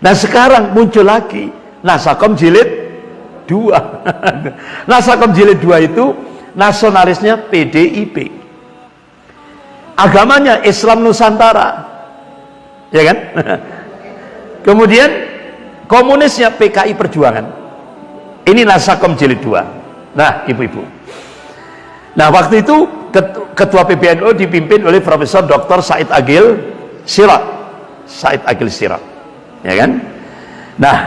Nah sekarang muncul lagi Nasakom jilid 2. Nasakom jilid 2 itu nasionalisnya PDIP. Agamanya Islam Nusantara. Ya kan? Kemudian komunisnya PKI Perjuangan. Ini Nasakom jilid 2. Nah, ibu-ibu. Nah, waktu itu ketua PBNU dipimpin oleh Profesor Dr. Said Agil Sirat. Said Agil Sirat. Ya kan? Nah,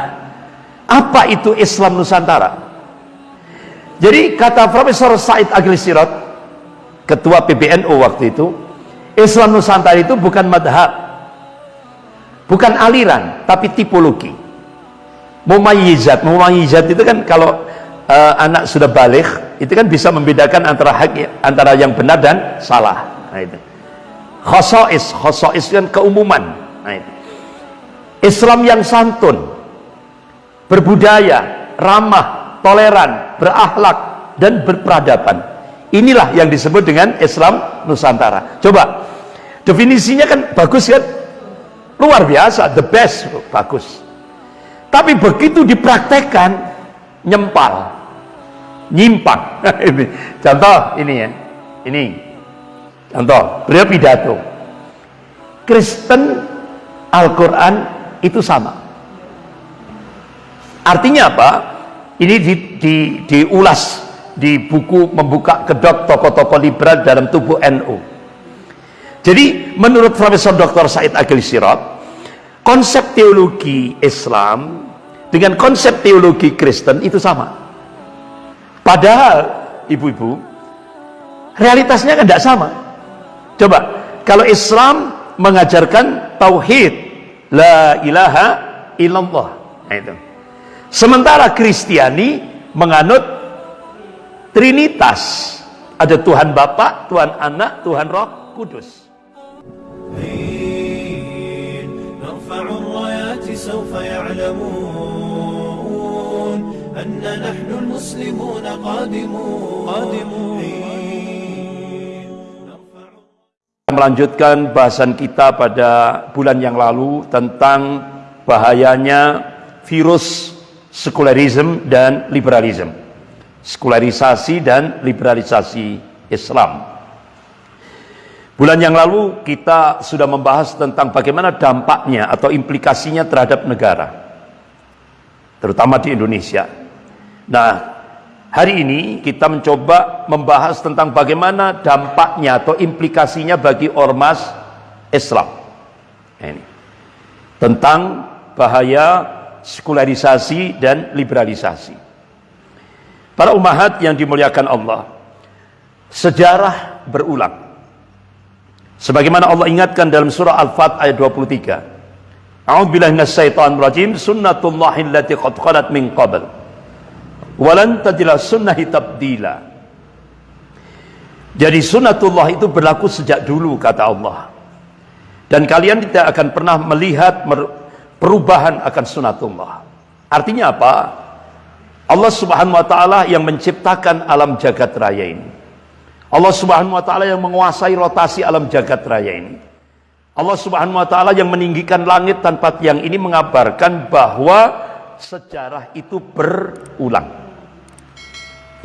apa itu Islam Nusantara? Jadi kata Profesor Said Agil Sirat, ketua PBNU waktu itu, Islam Nusantara itu bukan madhab, bukan aliran, tapi tipologi. Mumayyizat, mumayyizat itu kan kalau uh, anak sudah balik, itu kan bisa membedakan antara hak antara yang benar dan salah. Nah itu. Khosois, khosois kan keumuman. Nah itu. Islam yang santun, berbudaya, ramah, toleran, berakhlak, dan berperadaban. Inilah yang disebut dengan Islam Nusantara. Coba, definisinya kan bagus kan? Luar biasa, the best, bagus. Tapi begitu dipraktekkan, nyempal, nyimpang. ini contoh ini ya, ini contoh. Beliau pidato. Kristen Al-Quran itu sama. Artinya apa? Ini di, di, diulas di buku membuka kedok tokoh-tokoh liberal dalam tubuh NU jadi menurut Profesor Dr. Said Agil Sirot konsep teologi Islam dengan konsep teologi Kristen itu sama. Padahal ibu-ibu realitasnya kan tidak sama. Coba kalau Islam mengajarkan tauhid La ilaha illallah. Nah, itu. Sementara Kristiani menganut Trinitas. Ada Tuhan Bapa, Tuhan Anak, Tuhan Roh Kudus. أن نحن المسلمون قادمون قادمون melanjutkan bahasan kita pada bulan yang lalu tentang bahayanya virus sekularisme dan liberalisme sekularisasi dan liberalisasi Islam. Bulan yang lalu kita sudah membahas tentang bagaimana dampaknya atau implikasinya terhadap negara terutama di Indonesia. Nah Hari ini kita mencoba membahas tentang bagaimana dampaknya atau implikasinya bagi ormas Islam. Ini. Tentang bahaya sekularisasi dan liberalisasi. Para umahat yang dimuliakan Allah, sejarah berulang. Sebagaimana Allah ingatkan dalam surah Al-Fat ayat 23. A'udzubillahi minasyaitonir rajim, sunnatullahi allati qad khalat min qabl walan tadilah sunnahi tabdila. Jadi sunnatullah itu berlaku sejak dulu kata Allah. Dan kalian tidak akan pernah melihat perubahan akan sunnatullah. Artinya apa? Allah subhanahu wa ta'ala yang menciptakan alam jagat raya ini. Allah subhanahu wa ta'ala yang menguasai rotasi alam jagat raya ini. Allah subhanahu wa ta'ala yang meninggikan langit tanpa yang ini mengabarkan bahwa sejarah itu berulang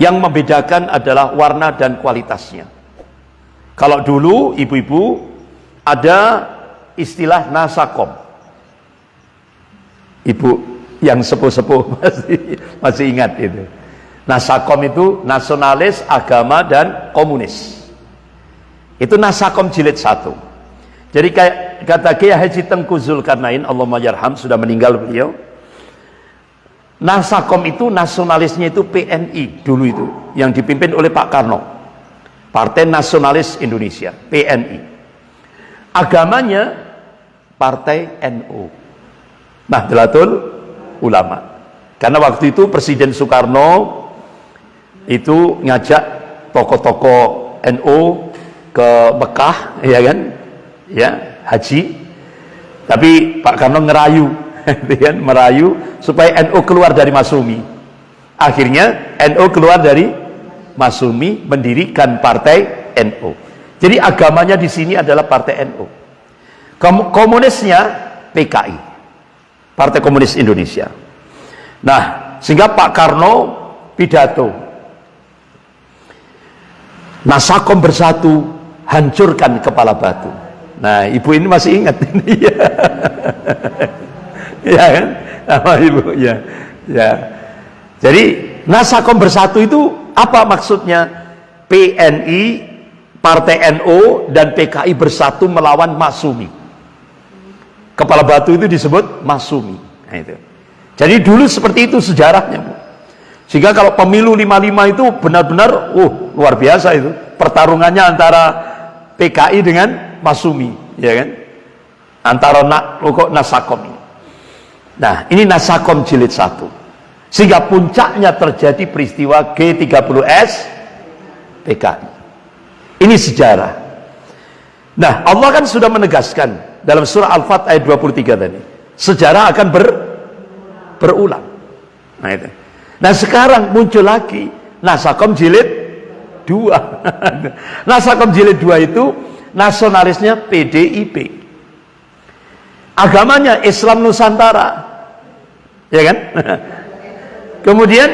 yang membedakan adalah warna dan kualitasnya. Kalau dulu ibu-ibu ada istilah nasakom. Ibu yang sepuh-sepuh masih masih ingat itu. Nasakom itu nasionalis, agama dan komunis. Itu nasakom jilid satu. Jadi kayak kata Kiai Haji Tengku Zulkarnain Allah yarham sudah meninggal beliau Nasakom itu nasionalisnya itu PNI dulu itu yang dipimpin oleh Pak Karno. Partai Nasionalis Indonesia, PNI. Agamanya Partai NU. Nahdlatul Ulama. Karena waktu itu Presiden Soekarno itu ngajak tokoh-tokoh NU ke Mekah, ya kan? Ya, haji. Tapi Pak Karno ngerayu kan merayu supaya NU keluar dari Masumi akhirnya NU keluar dari Masumi mendirikan partai NU jadi agamanya di sini adalah partai NU komunisnya PKI Partai Komunis Indonesia. Nah, sehingga Pak Karno pidato. Nasakom bersatu, hancurkan kepala batu. Nah, ibu ini masih ingat ini ya. kan? Apa ibu? Ya. Jadi, Nasakom bersatu itu apa maksudnya? PNI, Partai NO dan PKI bersatu melawan Masumi. Kepala batu itu disebut Masumi. Nah, itu. Jadi dulu seperti itu sejarahnya, Bu. Sehingga kalau pemilu 55 itu benar-benar uh luar biasa itu. Pertarungannya antara PKI dengan Masumi, ya kan? Antara nak Nasakom. Nah, ini Nasakom jilid 1. Sehingga puncaknya terjadi peristiwa G30S PKI. Ini sejarah. Nah, Allah kan sudah menegaskan dalam surah Al-Fat ayat 23 tadi. Sejarah akan ber berulang. Nah itu. Nah sekarang muncul lagi Nasakom jilid 2. Nasakom jilid 2 itu nasionalisnya PDIP. Agamanya Islam Nusantara. Ya kan? Kemudian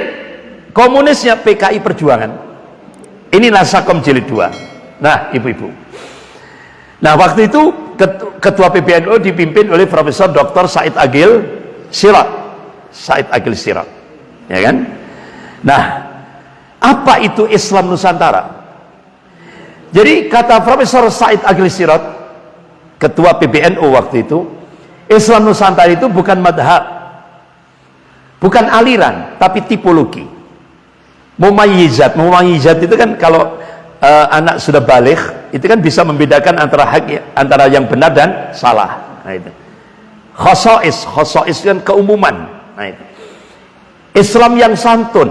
komunisnya PKI Perjuangan. Ini Nasakom jilid 2. Nah, ibu-ibu. Nah, waktu itu ketua PBNU dipimpin oleh Profesor Dr. Said Agil Sirat. Said Agil Sirat ya kan nah apa itu Islam Nusantara jadi kata Profesor Said Agil Sirat ketua PBNU waktu itu Islam Nusantara itu bukan madhab bukan aliran tapi tipologi mumayyizat mumayyizat itu kan kalau uh, anak sudah balik itu kan bisa membedakan antara hak antara yang benar dan salah nah itu khosois khosois kan keumuman Nah itu. Islam yang santun,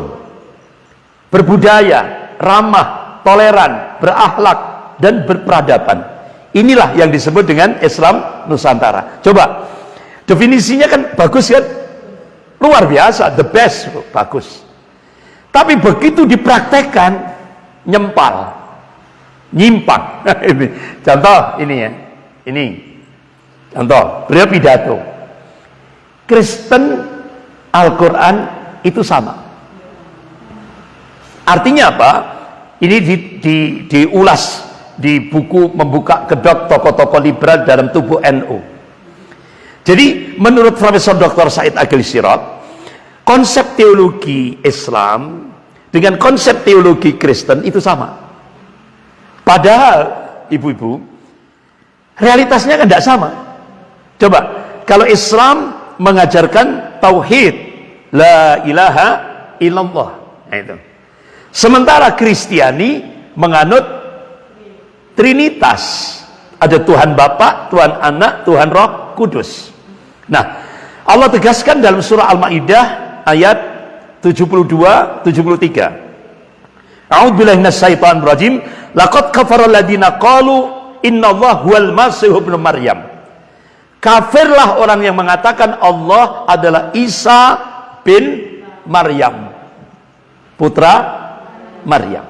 berbudaya, ramah, toleran, berakhlak dan berperadaban. Inilah yang disebut dengan Islam Nusantara. Coba definisinya kan bagus kan? Luar biasa, the best, bagus. Tapi begitu dipraktekkan nyempal, nyimpang. ini contoh ini ya. Ini contoh, beliau pidato. Kristen Al-Quran itu sama artinya apa ini di, di, diulas di buku membuka kedok tokoh-tokoh liberal dalam tubuh NU jadi menurut Profesor Dr. Said Agil Sirat konsep teologi Islam dengan konsep teologi Kristen itu sama. Padahal ibu-ibu realitasnya kan tidak sama. Coba kalau Islam mengajarkan tauhid la ilaha illallah nah, itu. Sementara Kristiani menganut trinitas. Ada Tuhan Bapa Tuhan Anak Tuhan Roh Kudus nah Allah tegaskan dalam surah Al-Maidah ayat 72 73 A'udzubillahi minasyaitonir rajim laqad kafara alladziina qalu innallaha huwal masih ibnu maryam Kafirlah orang yang mengatakan Allah adalah Isa bin Maryam. Putra Maryam.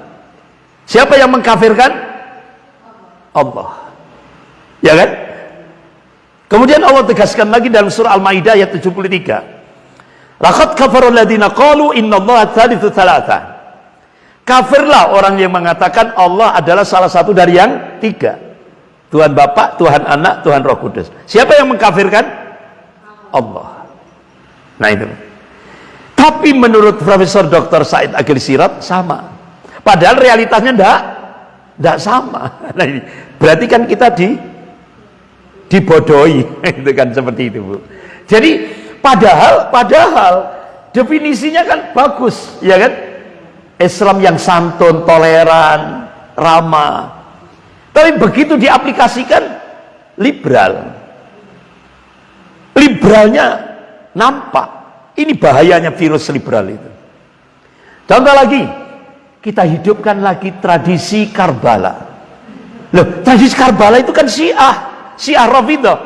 Siapa yang mengkafirkan? Allah. Ya kan? Kemudian Allah tegaskan lagi dalam surah Al-Maidah ayat 73. Laqad kafarul ladina qalu innallaha thalithu thalatha. Kafirlah orang yang mengatakan Allah adalah salah satu dari yang tiga. Tuhan Bapak, Tuhan Anak, Tuhan Roh Kudus. Siapa yang mengkafirkan? Allah. Nah itu. Tapi menurut Profesor Dr. Said Agil Sirat sama. Padahal realitasnya enggak enggak sama. Nah ini berarti kan kita di dibodohi itu kan seperti itu, Bu. Jadi padahal padahal definisinya kan bagus, ya kan? Islam yang santun, toleran, ramah, tapi begitu diaplikasikan liberal. Liberalnya nampak. Ini bahayanya virus liberal itu. Contoh lagi, kita hidupkan lagi tradisi Karbala. Loh, tradisi Karbala itu kan Syiah, Syiah Rafidah.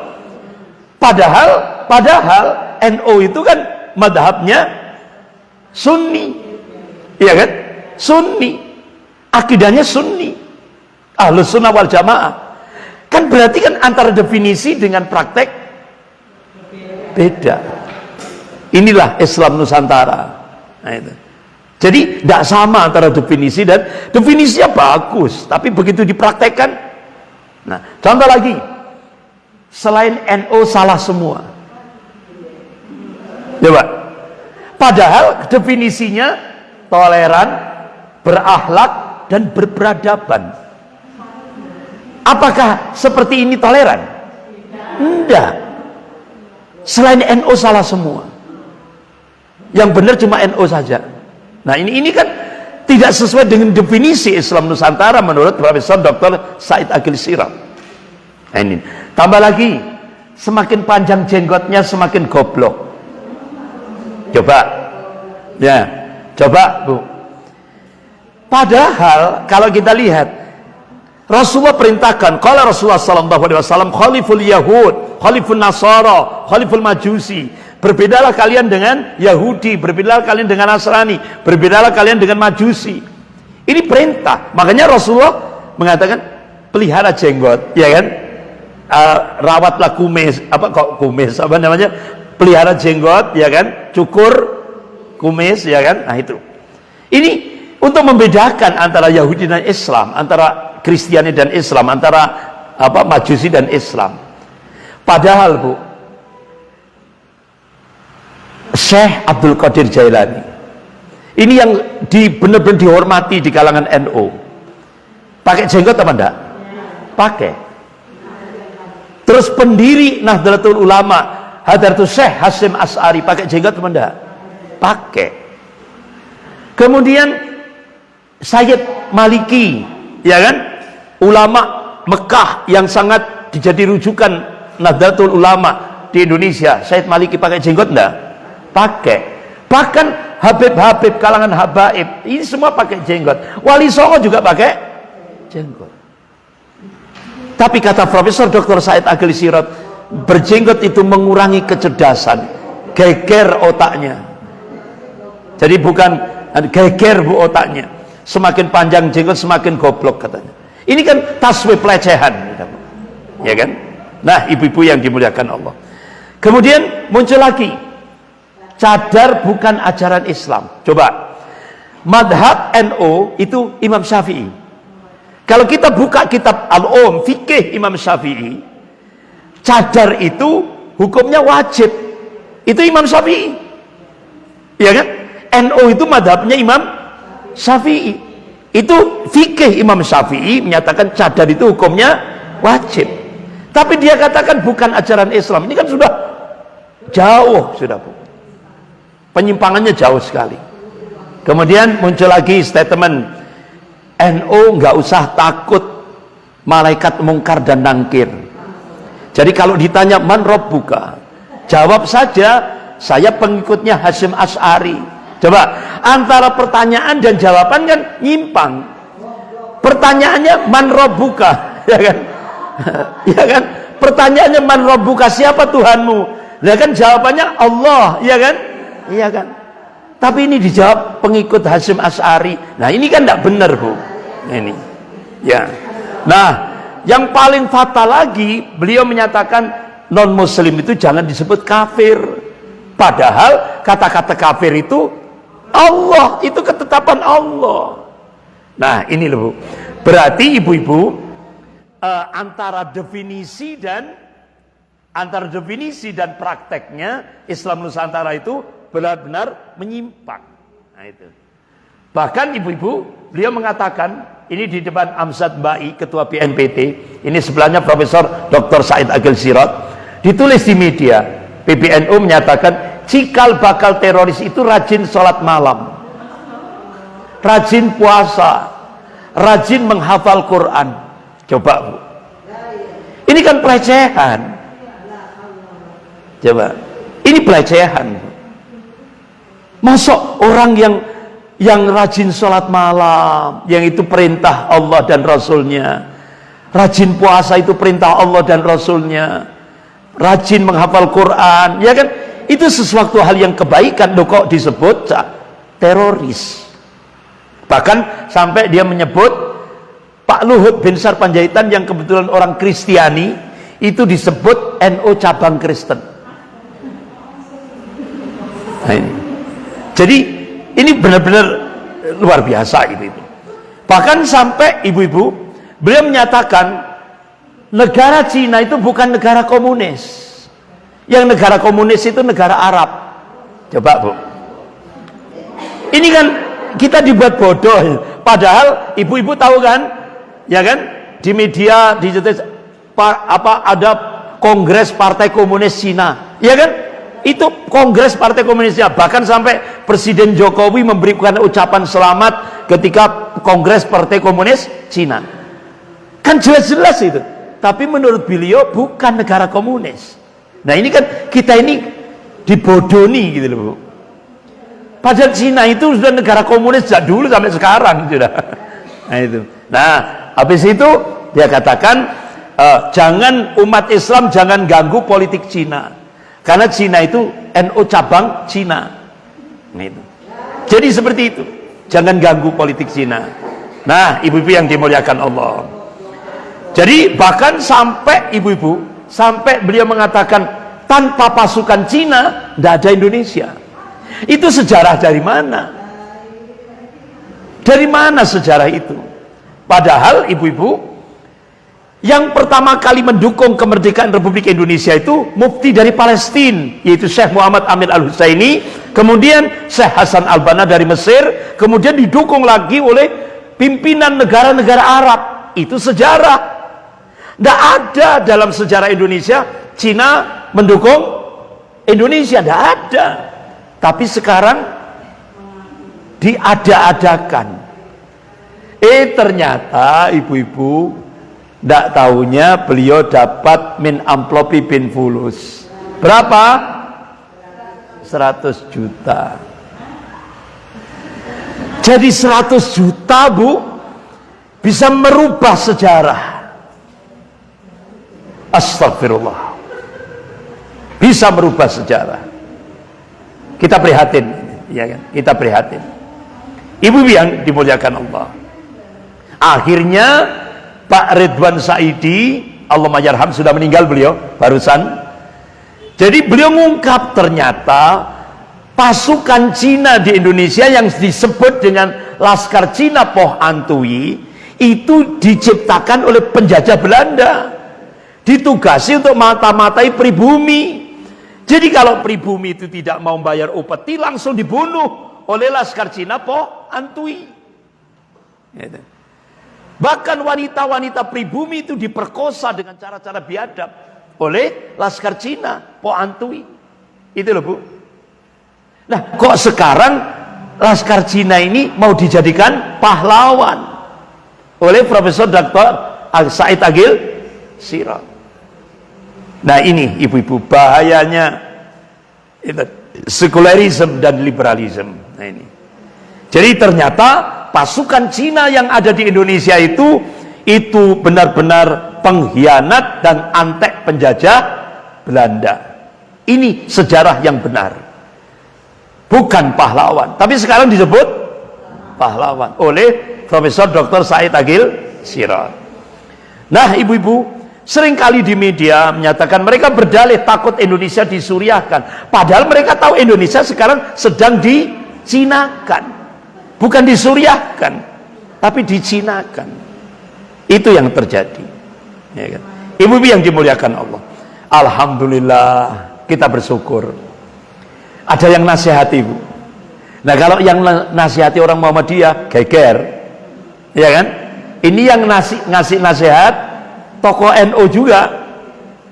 Padahal, padahal NO itu kan madhabnya Sunni. Iya kan? Sunni. Akidahnya Sunni ahlus sunnah wal jamaah kan berarti kan antara definisi dengan praktek beda inilah Islam Nusantara nah itu jadi tidak sama antara definisi dan definisinya bagus tapi begitu dipraktekkan nah contoh lagi selain NO salah semua. Coba padahal definisinya toleran berakhlak dan berperadaban. Apakah seperti ini toleran? enggak. Selain NO salah semua. Yang benar cuma NO saja. Nah ini ini kan tidak sesuai dengan definisi Islam Nusantara menurut Profesor Dr. Said Agil Sirab nah, ini tambah lagi semakin panjang jenggotnya semakin goblok coba ya coba bu padahal kalau kita lihat Rasulullah perintahkan kalau Rasulullah sallallahu alaihi wasallam khaliful yahud, khaliful nasara, khaliful majusi. Berbedalah kalian dengan Yahudi, berbedalah kalian dengan Nasrani, berbedalah kalian dengan Majusi. Ini perintah. Makanya Rasulullah mengatakan pelihara jenggot, ya kan? Uh, rawatlah kumis, apa kok kumis? Apa namanya? Pelihara jenggot, ya kan? Cukur kumis, ya kan? Nah itu. Ini untuk membedakan antara Yahudi dan Islam, antara Kristiani dan Islam antara apa Majusi dan Islam padahal Bu Syekh Abdul Qadir Jailani ini yang di benar-benar dihormati di kalangan NU pakai jenggot apa enggak? pakai terus pendiri Nahdlatul Ulama Hadartul Syekh Hasim As'ari pakai jenggot apa enggak? pakai. Kemudian Sayyid Maliki ya kan? Ulama Mekah yang sangat dijadi rujukan Nahdlatul Ulama di Indonesia. Syed Maliki pakai jenggot enggak? pakai. Bahkan Habib-Habib kalangan Habaib ini semua pakai jenggot. Wali Songo juga pakai jenggot tapi kata Profesor Dr. Said Agil Sirot berjenggot itu mengurangi kecerdasan geger otaknya jadi bukan geger bu otaknya semakin panjang jenggot semakin goblok katanya ini kan taswif pelecehan. Ya kan? Nah, ibu-ibu yang dimuliakan Allah. Kemudian muncul lagi. Cadar bukan ajaran Islam. Coba. Madhab NO itu Imam Syafi'i. Kalau kita buka kitab Al-Um, fikih Imam Syafi'i, cadar itu hukumnya wajib. Itu Imam Syafi'i. Ya kan? NO itu madhabnya Imam Syafi'i itu fikih Imam Syafi'i menyatakan cadar itu hukumnya wajib tapi dia katakan bukan ajaran Islam ini kan sudah jauh sudah bu penyimpangannya jauh sekali kemudian muncul lagi statement NO nggak usah takut malaikat mungkar dan nangkir jadi kalau ditanya man buka jawab saja saya pengikutnya Hashim As'ari Coba antara pertanyaan dan jawaban kan nyimpang. Pertanyaannya man robbuka, ya kan? ya kan? Pertanyaannya man robbuka siapa Tuhanmu? Ya kan jawabannya Allah, ya kan? Iya kan? Tapi ini dijawab pengikut Hasim As'ari. Nah, ini kan tidak benar, Bu. Ini. Ya. Nah, yang paling fatal lagi, beliau menyatakan non muslim itu jangan disebut kafir. Padahal kata-kata kafir itu Allah itu ketetapan Allah nah ini loh berarti ibu-ibu uh, antara definisi dan antara definisi dan prakteknya Islam Nusantara itu benar-benar menyimpang. Nah itu. Bahkan ibu-ibu beliau mengatakan ini di depan Amzad Bai ketua BNPT ini sebelahnya Profesor Dr. Said Agil Sirot ditulis di media. PBNU menyatakan cikal bakal teroris itu rajin sholat malam rajin puasa rajin menghafal Quran. Coba bu. Ini kan pelecehan. Coba. Ini pelecehan masuk orang yang yang rajin sholat malam yang itu perintah Allah dan Rasulnya. Rajin puasa itu perintah Allah dan Rasulnya. Rajin menghafal Quran ya kan? Itu sesuatu hal yang kebaikan. Loh kok disebut teroris? Bahkan sampai dia menyebut Pak Luhut bin Sarpanjaitan yang kebetulan orang Kristiani itu disebut NO cabang Kristen. Nah, ini. Jadi ini benar-benar luar biasa gitu itu. Bahkan sampai ibu-ibu beliau menyatakan negara Cina itu bukan negara komunis. Yang negara komunis itu negara Arab. Coba Bu. Ini kan kita dibuat bodoh. Padahal ibu-ibu tahu kan? Ya kan? Di media di apa ada Kongres Partai Komunis Cina. Ya kan? Itu kongres partai komunisnya. Bahkan sampai presiden Jokowi memberikan ucapan selamat ketika kongres partai komunis Cina. Kan jelas-jelas itu. Tapi menurut beliau bukan negara komunis. Nah ini kan kita ini dibodoni gitu loh bu. Padahal Cina itu sudah negara komunis sejak dulu sampai sekarang sudah. Nah itu. Nah habis itu dia katakan uh, jangan umat Islam jangan ganggu politik Cina karena Cina itu NU cabang Cina. Nah, itu. Jadi seperti itu. Jangan ganggu politik Cina. Nah, ibu-ibu yang dimuliakan Allah. Jadi bahkan sampai ibu-ibu, sampai beliau mengatakan tanpa pasukan Cina tidak ada Indonesia. Itu sejarah dari mana? Dari mana sejarah itu? Padahal ibu-ibu yang pertama kali mendukung kemerdekaan Republik Indonesia itu mufti dari Palestina yaitu Syekh Muhammad Amin Al-Husaini kemudian Syekh Hasan Al-Banna dari Mesir kemudian didukung lagi oleh pimpinan negara-negara Arab. Itu sejarah. Tidak ada dalam sejarah Indonesia Cina mendukung Indonesia tidak ada. Tapi sekarang diada-adakan. Eh ternyata ibu-ibu tidak tahunya beliau dapat min amplopi bin fulus. Berapa? 100 juta. Jadi 100 juta bu bisa merubah sejarah. Astagfirullah. Bisa merubah sejarah. Kita prihatin, ya kan? Kita prihatin. Ibu yang dimuliakan Allah. Akhirnya Pak Ridwan Saidi Allah Majarham sudah meninggal beliau barusan. Jadi beliau mengungkap ternyata pasukan Cina di Indonesia yang disebut dengan Laskar Cina Poh Antui itu diciptakan oleh penjajah Belanda. Ditugasi untuk mata-matai pribumi. Jadi kalau pribumi itu tidak mau bayar upeti langsung dibunuh oleh Laskar Cina Poh Antui. Gitu. Bahkan wanita-wanita pribumi itu diperkosa dengan cara-cara biadab oleh Laskar Cina, Po Antui. Itu loh Bu. Nah, kok sekarang Laskar Cina ini mau dijadikan pahlawan oleh Profesor Dr. Said Agil Sirah. Nah, ini ibu-ibu bahayanya itu, sekularisme dan liberalisme. Nah, ini. Jadi ternyata pasukan Cina yang ada di Indonesia itu itu benar-benar pengkhianat dan antek penjajah Belanda. Ini sejarah yang benar. Bukan pahlawan. Tapi sekarang disebut pahlawan oleh Profesor Dr. Said Agil Sirot. Nah ibu-ibu sering kali di media menyatakan mereka berdalih takut Indonesia disuriahkan. Padahal mereka tahu Indonesia sekarang sedang dicinakan bukan disuriahkan tapi dicinakan itu yang terjadi. Ya kan? ibu-ibu yang dimuliakan Allah. Alhamdulillah kita bersyukur. Ada yang nasihati ibu nah kalau yang nasihati orang Muhammadiyah geger. Ya kan? Ini yang ngasih, ngasih nasihat tokoh NU juga.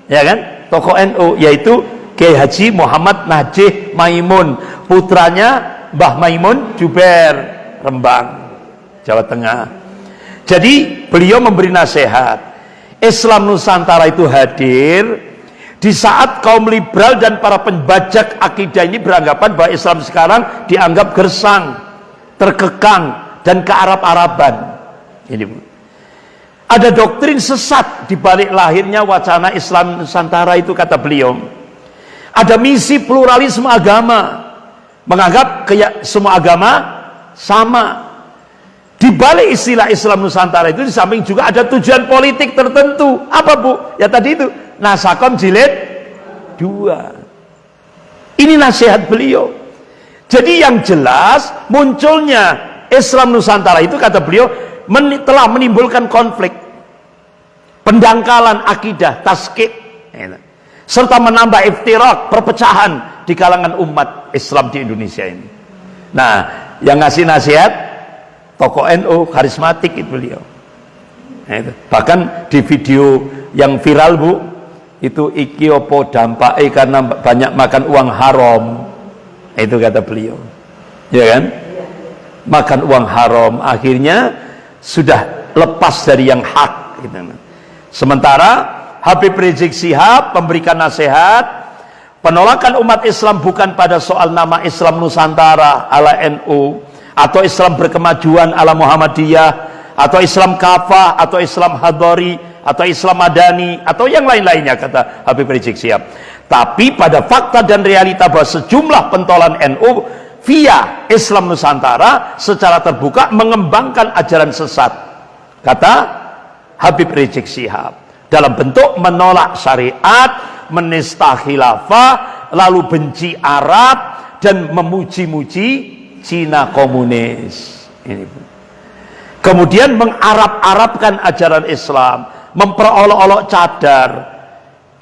Ya kan? Tokoh NU yaitu Kiai Haji Muhammad Najih Maimun. Putranya Mbah Maimun Juber Rembang Jawa Tengah. Jadi beliau memberi nasihat Islam Nusantara itu hadir di saat kaum liberal dan para pembajak akidah ini beranggapan bahwa Islam sekarang dianggap gersang terkekang dan ke Arab-Araban ini ada doktrin sesat di balik lahirnya wacana Islam Nusantara itu kata beliau. Ada misi pluralisme agama menganggap kayak semua agama sama di balik istilah Islam Nusantara itu di samping juga ada tujuan politik tertentu apa bu? ya tadi itu nasakom jilid dua ini nasihat beliau Jadi yang jelas munculnya Islam Nusantara itu kata beliau men telah menimbulkan konflik, pendangkalan akidah, taskik, gitu. serta menambah iftirak, perpecahan di kalangan umat Islam di Indonesia ini. Nah, yang ngasih nasihat tokoh NU karismatik itu beliau. Nah. Bahkan di video yang viral bu, itu iki opo dampak eh karena banyak makan uang haram itu kata beliau ya kan makan uang haram akhirnya sudah lepas dari yang hak gitu. sementara Habib Rizik Sihab memberikan nasihat penolakan umat Islam bukan pada soal nama Islam Nusantara ala NU atau Islam berkemajuan ala Muhammadiyah atau Islam kafah atau Islam hadori atau Islam madani atau yang lain-lainnya kata Habib Rizik Sihab tapi pada fakta dan realita bahwa sejumlah pentolan NU via Islam Nusantara secara terbuka mengembangkan ajaran sesat. Kata Habib Rizik Sihab dalam bentuk menolak syariat, menista khilafah, lalu benci Arab dan memuji-muji Cina komunis. Ini. Kemudian mengarab-arabkan ajaran Islam, memperolok-olok cadar,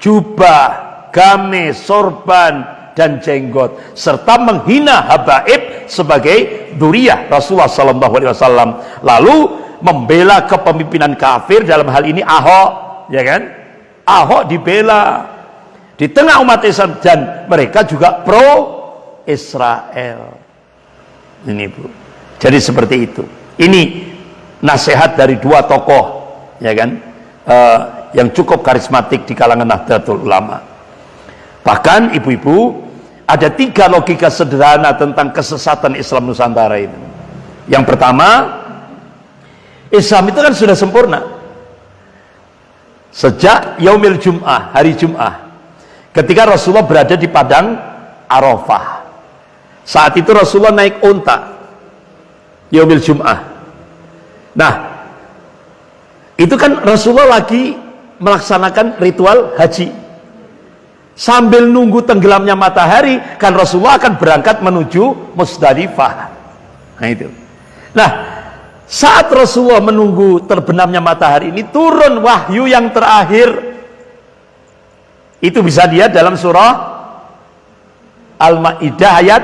jubah, gamis, sorban, dan jenggot serta menghina habaib sebagai duriah Rasulullah sallallahu alaihi wasallam lalu membela kepemimpinan kafir dalam hal ini Ahok ya kan Ahok dibela di tengah umat Islam dan mereka juga pro Israel ini Bu jadi seperti itu ini nasihat dari dua tokoh ya kan uh, yang cukup karismatik di kalangan Nahdlatul Ulama Bahkan ibu-ibu ada tiga logika sederhana tentang kesesatan Islam Nusantara itu. Yang pertama, Islam itu kan sudah sempurna. Sejak Yaumil Jum'ah, hari Jum'ah. Ketika Rasulullah berada di padang Arafah. Saat itu Rasulullah naik unta. Yaumil Jum'ah. Nah, itu kan Rasulullah lagi melaksanakan ritual haji sambil nunggu tenggelamnya matahari kan Rasulullah akan berangkat menuju Musdalifah nah itu nah saat Rasulullah menunggu terbenamnya matahari ini turun wahyu yang terakhir itu bisa dia dalam surah Al-Maidah ayat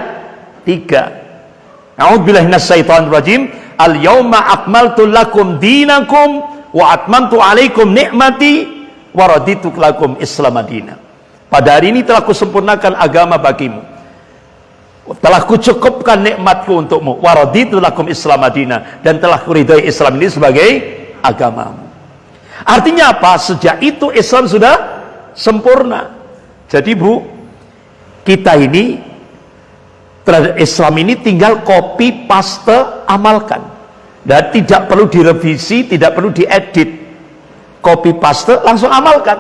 3 A'udzubillahiminasyaitonirrajim Al-yawma akmaltu lakum dinakum wa atmantu alaikum nikmati wa raditu lakum islam madinah pada hari ini telah kusempurnakan agama bagimu. Telah kucukupkan nikmatku untukmu. Waraditu lakum Islam Madinah dan telah kuridai Islam ini sebagai agamamu. Artinya apa? Sejak itu Islam sudah sempurna. Jadi Bu, kita ini terhadap Islam ini tinggal copy paste amalkan. Dan tidak perlu direvisi, tidak perlu diedit. Copy paste langsung amalkan.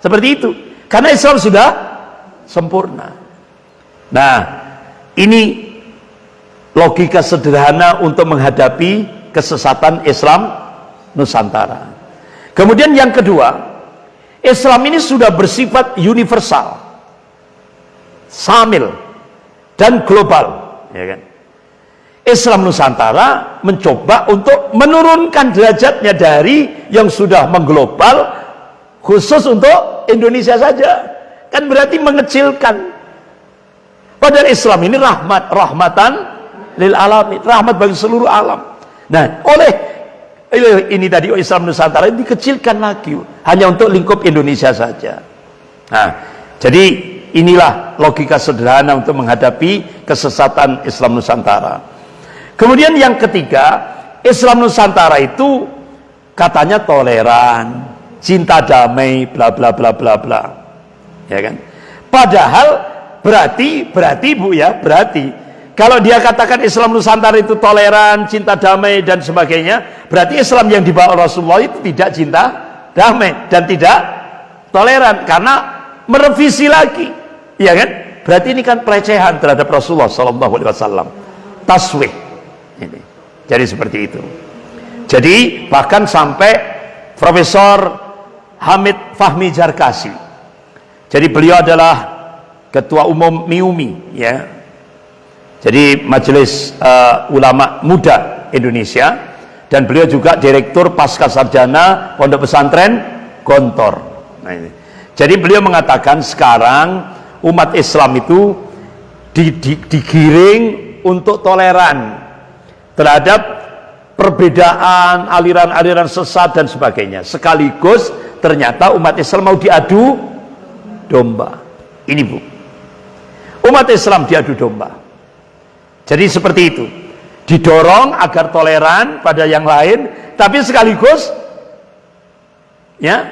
Seperti itu. Karena Islam sudah sempurna. Nah, ini logika sederhana untuk menghadapi kesesatan Islam Nusantara. Kemudian yang kedua, Islam ini sudah bersifat universal, samil, dan global. Ya kan? Islam Nusantara mencoba untuk menurunkan derajatnya dari yang sudah mengglobal khusus untuk Indonesia saja kan berarti mengecilkan padahal Islam ini rahmat rahmatan lil alamin rahmat bagi seluruh alam nah oleh ini tadi Islam Nusantara ini dikecilkan lagi. Hanya untuk lingkup Indonesia saja. Nah jadi inilah logika sederhana untuk menghadapi kesesatan Islam Nusantara. Kemudian yang ketiga Islam Nusantara itu katanya toleran cinta damai bla bla bla bla bla. Ya kan? Padahal berarti berarti Bu ya berarti kalau dia katakan Islam Nusantara itu toleran cinta damai dan sebagainya berarti Islam yang dibawa Rasulullah itu tidak cinta damai dan tidak toleran. Karena merevisi lagi ya kan? Berarti ini kan pelecehan terhadap Rasulullah Sallallahu Alaihi Wasallam. Taswih. Ini. Jadi seperti itu. Jadi bahkan sampai Profesor Hamid Fahmi Jarkasi. Jadi beliau adalah ketua umum MIUMI ya. Jadi majelis uh, ulama muda Indonesia dan beliau juga direktur pasca sarjana pondok pesantren Gontor. Nah ini. jadi beliau mengatakan sekarang umat Islam itu di, di, digiring untuk toleran terhadap perbedaan aliran-aliran sesat dan sebagainya. Sekaligus ternyata umat Islam mau diadu domba. Ini bu. Umat Islam diadu domba jadi seperti itu. Didorong agar toleran pada yang lain tapi sekaligus ya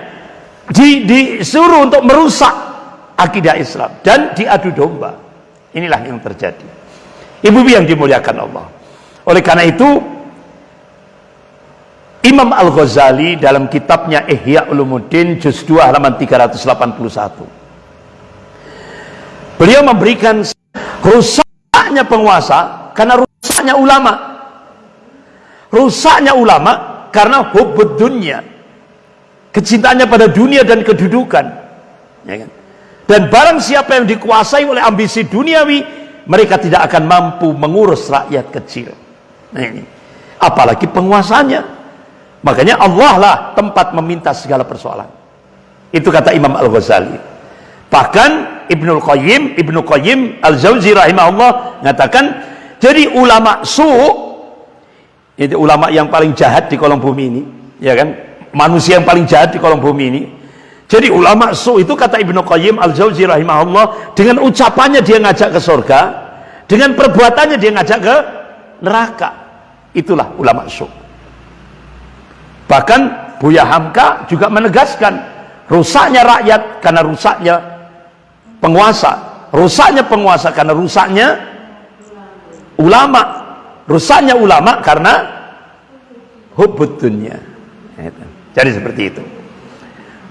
di, disuruh untuk merusak akidah Islam dan diadu domba. Inilah yang terjadi. Ibu-ibu yang dimuliakan Allah. Oleh karena itu Imam Al-Ghazali dalam kitabnya Ihya Ulumuddin juz 2 halaman 381 beliau memberikan rusaknya penguasa karena rusaknya ulama. Rusaknya ulama karena hubud dunia kecintaannya pada dunia dan kedudukan. Ya kan? dan barang siapa yang dikuasai oleh ambisi duniawi mereka tidak akan mampu mengurus rakyat kecil. Nah ini. Apalagi penguasanya. Makanya Allah lah tempat meminta segala persoalan. Itu kata Imam Al-Ghazali. Bahkan Ibnul Qayyim Ibnu Qayyim Al-Jauzi rahimahullah mengatakan jadi ulama su itu ulama yang paling jahat di kolong bumi ini ya kan? Manusia yang paling jahat di kolong bumi ini. Jadi ulama su itu kata Ibnu Qayyim Al-Jauzi rahimahullah dengan ucapannya dia ngajak ke surga dengan perbuatannya dia ngajak ke neraka. Itulah ulama su. Bahkan Buya Hamka juga menegaskan rusaknya rakyat karena rusaknya penguasa. Rusaknya penguasa karena rusaknya ulama. Rusaknya ulama karena hubud jadi seperti itu.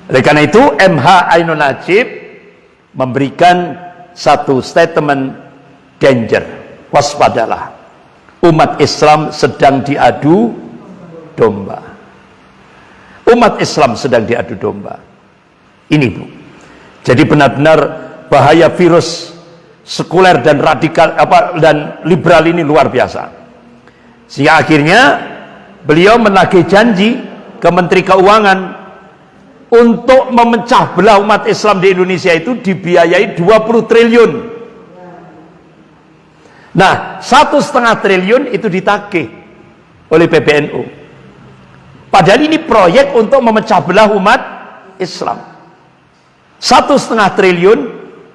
Oleh karena itu MH Ainun Najib memberikan satu statement danger waspadalah. Umat Islam sedang diadu domba. Umat Islam sedang diadu domba. Ini bu. Jadi benar-benar bahaya virus sekuler dan radikal apa dan liberal ini luar biasa. Sehingga akhirnya beliau menagih janji ke Menteri Keuangan untuk memecah belah umat Islam di Indonesia itu dibiayai 20 triliun. Nah satu setengah triliun itu ditagih oleh PBNU padahal ini proyek untuk memecah belah umat Islam. Satu setengah triliun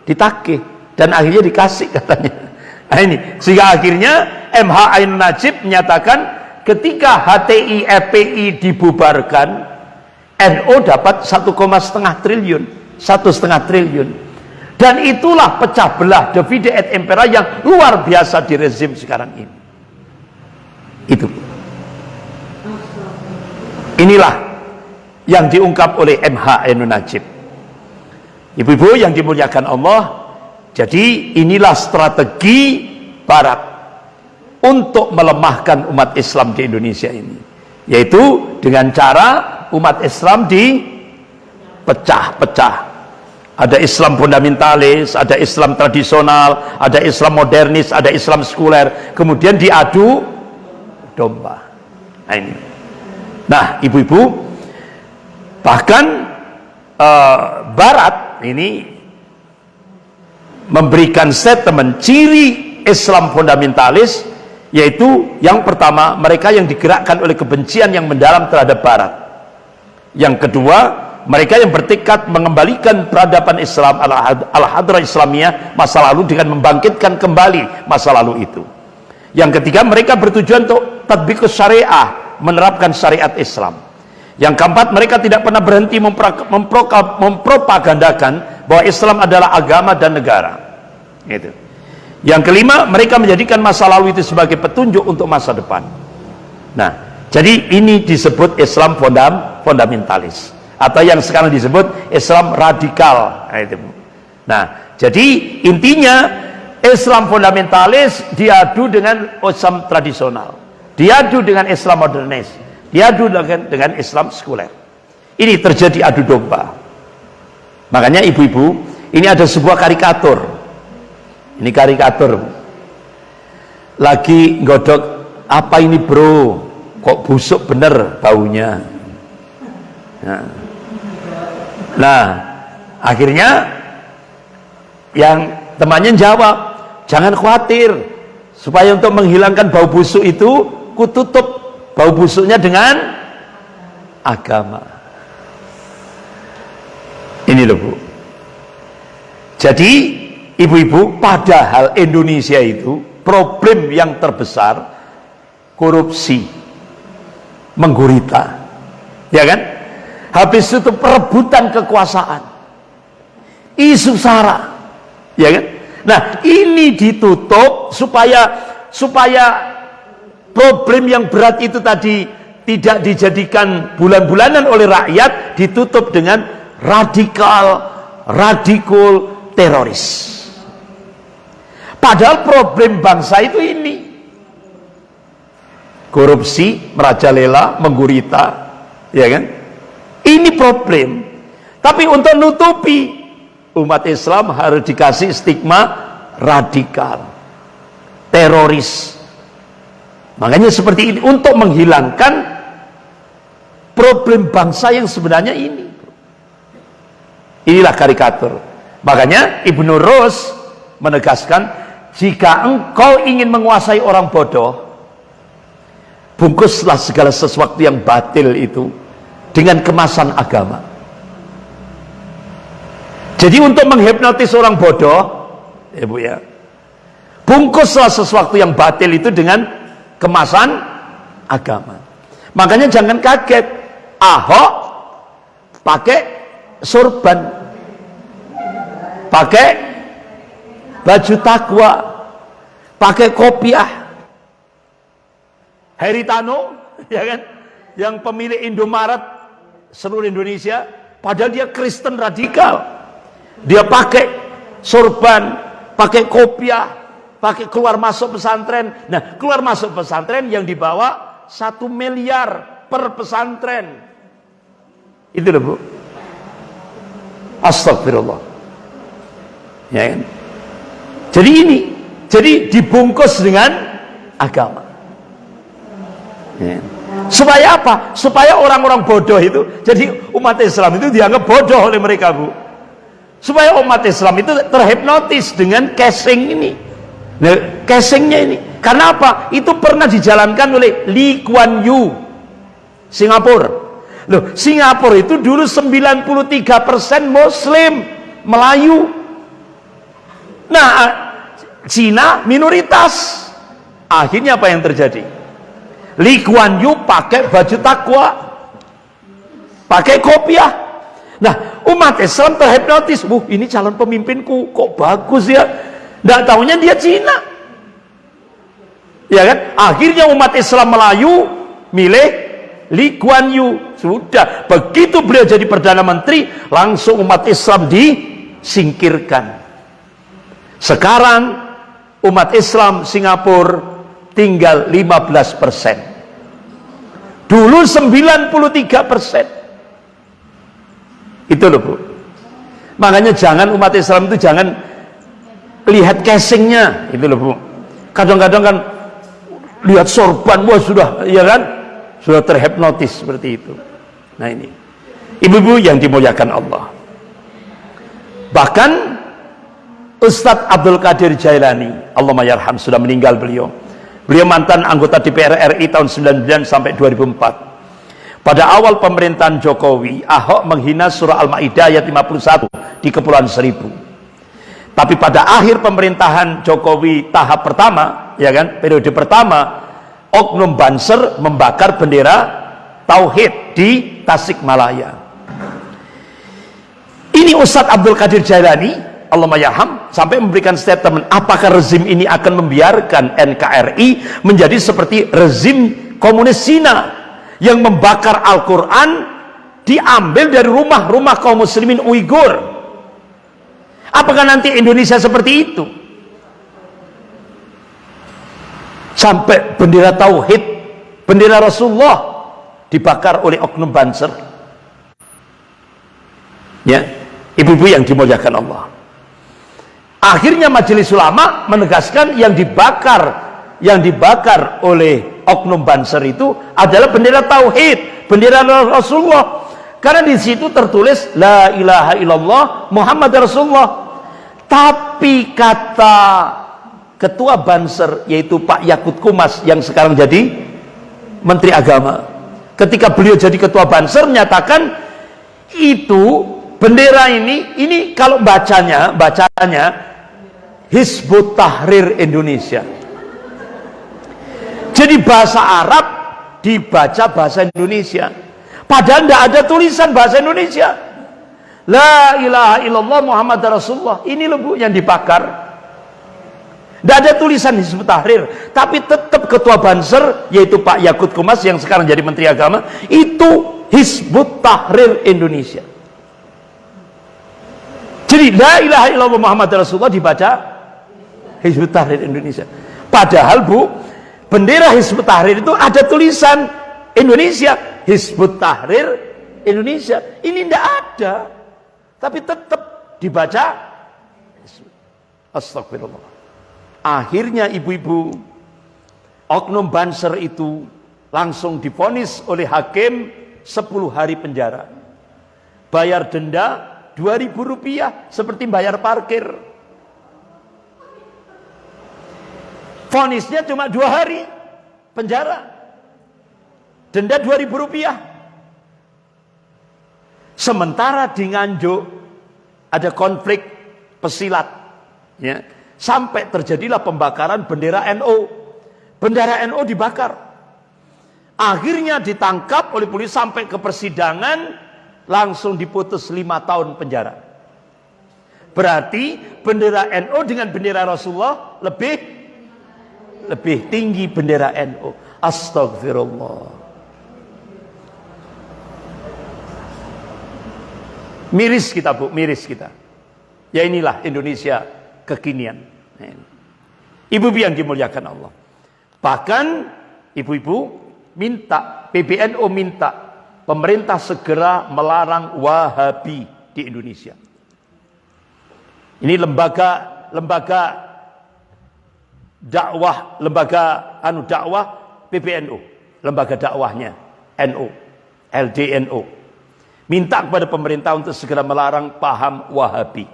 ditagih dan akhirnya dikasih katanya. Nah ini. Sehingga akhirnya MH Ain Najib menyatakan ketika HTI FPI dibubarkan NO dapat satu setengah triliun. Satu setengah triliun. Dan itulah pecah belah divide et impera yang luar biasa di rezim sekarang ini. Itu. Inilah yang diungkap oleh MH Ain Najib ibu-ibu yang dimuliakan Allah jadi inilah strategi barat untuk melemahkan umat Islam di Indonesia ini. Yaitu dengan cara umat Islam dipecah-pecah. Ada Islam fundamentalis, ada Islam tradisional, ada Islam modernis, ada Islam sekuler. Kemudian diadu domba. Nah ini. Nah, ibu-ibu, bahkan uh, Barat ini memberikan statement ciri Islam fundamentalis yaitu yang pertama mereka yang digerakkan oleh kebencian yang mendalam terhadap barat. Yang kedua mereka yang bertekad mengembalikan peradaban Islam al-hadrah Islamiyah masa lalu dengan membangkitkan kembali masa lalu itu. Yang ketiga mereka bertujuan untuk tadbikus syariah menerapkan syariat Islam yang keempat mereka tidak pernah berhenti mempropagandakan bahwa Islam adalah agama dan negara. Gitu. yang kelima mereka menjadikan masa lalu itu sebagai petunjuk untuk masa depan. Nah jadi ini disebut Islam fondam, fundamentalis atau yang sekarang disebut Islam radikal. Nah, itu. nah jadi intinya Islam fundamentalis diadu dengan Islam tradisional. Diadu dengan Islam modernis diadu dengan, dengan Islam sekuler. Ini terjadi adu domba. Makanya ibu-ibu, ini ada sebuah karikatur. Ini karikatur. lagi godok apa ini bro? Kok busuk bener baunya? Nah, nah akhirnya yang temannya jawab jangan khawatir supaya untuk menghilangkan bau busuk itu ku tutup bau busuknya dengan agama. Ini loh bu. Jadi ibu-ibu padahal Indonesia itu problem yang terbesar korupsi menggurita ya kan? Habis itu perebutan kekuasaan isu sara ya kan? Nah ini ditutup supaya supaya problem yang berat itu tadi tidak dijadikan bulan-bulanan oleh rakyat ditutup dengan radikal radikul teroris. Padahal problem bangsa itu ini. Korupsi merajalela menggurita ya kan? Ini problem. Tapi untuk nutupi umat Islam harus dikasih stigma radikal teroris makanya seperti ini untuk menghilangkan problem bangsa yang sebenarnya ini. Inilah karikatur. Makanya Ibnu Rus menegaskan jika engkau ingin menguasai orang bodoh bungkuslah segala sesuatu yang batil itu dengan kemasan agama. Jadi untuk menghipnotis orang bodoh, ya Bu ya, bungkuslah sesuatu yang batil itu dengan kemasan agama. Makanya jangan kaget, Ahok pakai sorban, pakai baju takwa, pakai kopiah. Heritano, ya kan, yang pemilik Indomaret seluruh Indonesia, padahal dia Kristen radikal dia pakai sorban pakai kopiah pakai keluar masuk pesantren. Nah keluar masuk pesantren yang dibawa satu miliar per pesantren. Itu loh bu. Astagfirullah ya kan? Jadi ini jadi dibungkus dengan agama. Ya. supaya apa? Supaya orang-orang bodoh itu jadi umat Islam itu dianggap bodoh oleh mereka bu. Supaya umat Islam itu terhipnotis dengan casing ini nah, casingnya ini karena apa? itu pernah dijalankan oleh Lee Kuan Yew Singapura loh Singapura itu dulu 93% Muslim Melayu nah Cina minoritas akhirnya apa yang terjadi Lee Kuan Yew pakai baju takwa pakai kopiah Nah, umat Islam terhipnotis. Wuh, ini calon pemimpinku kok bagus ya. Tidak tahunya dia Cina. Ya kan? Akhirnya umat Islam Melayu milih Lee Kuan Yew. Sudah, begitu beliau jadi Perdana Menteri, langsung umat Islam disingkirkan. Sekarang umat Islam Singapura tinggal 15 persen. Dulu 93 persen itu loh bu makanya jangan umat Islam itu jangan lihat casingnya. Itu loh bu. Kadang-kadang kan lihat sorban wah sudah ya kan? Sudah terhipnotis seperti itu. Nah ini. Ibu-ibu yang dimuliakan Allah. Bahkan Ustadz Abdul Qadir Jailani Allah mayarham sudah meninggal beliau. Beliau mantan anggota DPR RI tahun 99 sampai 2004 pada awal pemerintahan Jokowi, Ahok menghina surah Al-Maidah ayat 51 di Kepulauan Seribu. Tapi pada akhir pemerintahan Jokowi tahap pertama, ya kan, periode pertama, Oknum Banser membakar bendera Tauhid di Tasikmalaya. Ini Ustadz Abdul Qadir Jailani, Allah mayaham, sampai memberikan statement, apakah rezim ini akan membiarkan NKRI menjadi seperti rezim komunis Cina yang membakar Al-Quran diambil dari rumah-rumah kaum muslimin Uighur apakah nanti Indonesia seperti itu? Sampai bendera Tauhid bendera Rasulullah dibakar oleh oknum banser. Ya ibu-ibu yang dimuliakan Allah. Akhirnya majelis ulama menegaskan yang dibakar yang dibakar oleh oknum Banser itu adalah bendera tauhid, bendera Rasulullah. Karena di situ tertulis la ilaha illallah Muhammad Rasulullah. Tapi kata ketua Banser yaitu Pak Yakut Kumas yang sekarang jadi Menteri Agama. Ketika beliau jadi ketua Banser menyatakan itu bendera ini ini kalau bacanya bacanya Hizbut Tahrir Indonesia. Jadi bahasa Arab dibaca bahasa Indonesia. Padahal tidak ada tulisan bahasa Indonesia. La ilaha illallah Muhammad Rasulullah. Ini loh yang dibakar. Tidak ada tulisan Hizbut Tahrir, tapi tetap ketua Banser yaitu Pak Yakut Kumas yang sekarang jadi Menteri Agama itu Hizbut Tahrir Indonesia. Jadi la ilaha illallah Muhammad Rasulullah dibaca Hizbut Tahrir Indonesia. Padahal Bu, bendera Hizbut Tahrir itu ada tulisan Indonesia, Hizbut Tahrir Indonesia. Ini tidak ada. Tapi tetap dibaca Astagfirullah. Akhirnya ibu-ibu oknum Banser itu langsung difonis oleh hakim 10 hari penjara. Bayar denda 2000 rupiah seperti bayar parkir. Fonisnya cuma dua hari penjara. Denda 2000 rupiah. Sementara di Nganjuk ada konflik pesilat. Ya Sampai terjadilah pembakaran bendera NU. Bendera NU dibakar. Akhirnya ditangkap oleh polisi sampai ke persidangan. Langsung diputus lima tahun penjara. Berarti bendera NU dengan bendera Rasulullah lebih lebih tinggi bendera NU. Astagfirullah. Miris kita bu, miris kita. Ya inilah Indonesia kekinian. Ibu-ibu yang dimuliakan Allah. Bahkan ibu-ibu minta, PBNU minta pemerintah segera melarang Wahabi di Indonesia. Ini lembaga lembaga dakwah, lembaga anu dakwah PBNU, lembaga dakwahnya NU, LDNU. Minta kepada pemerintah untuk segera melarang paham Wahabi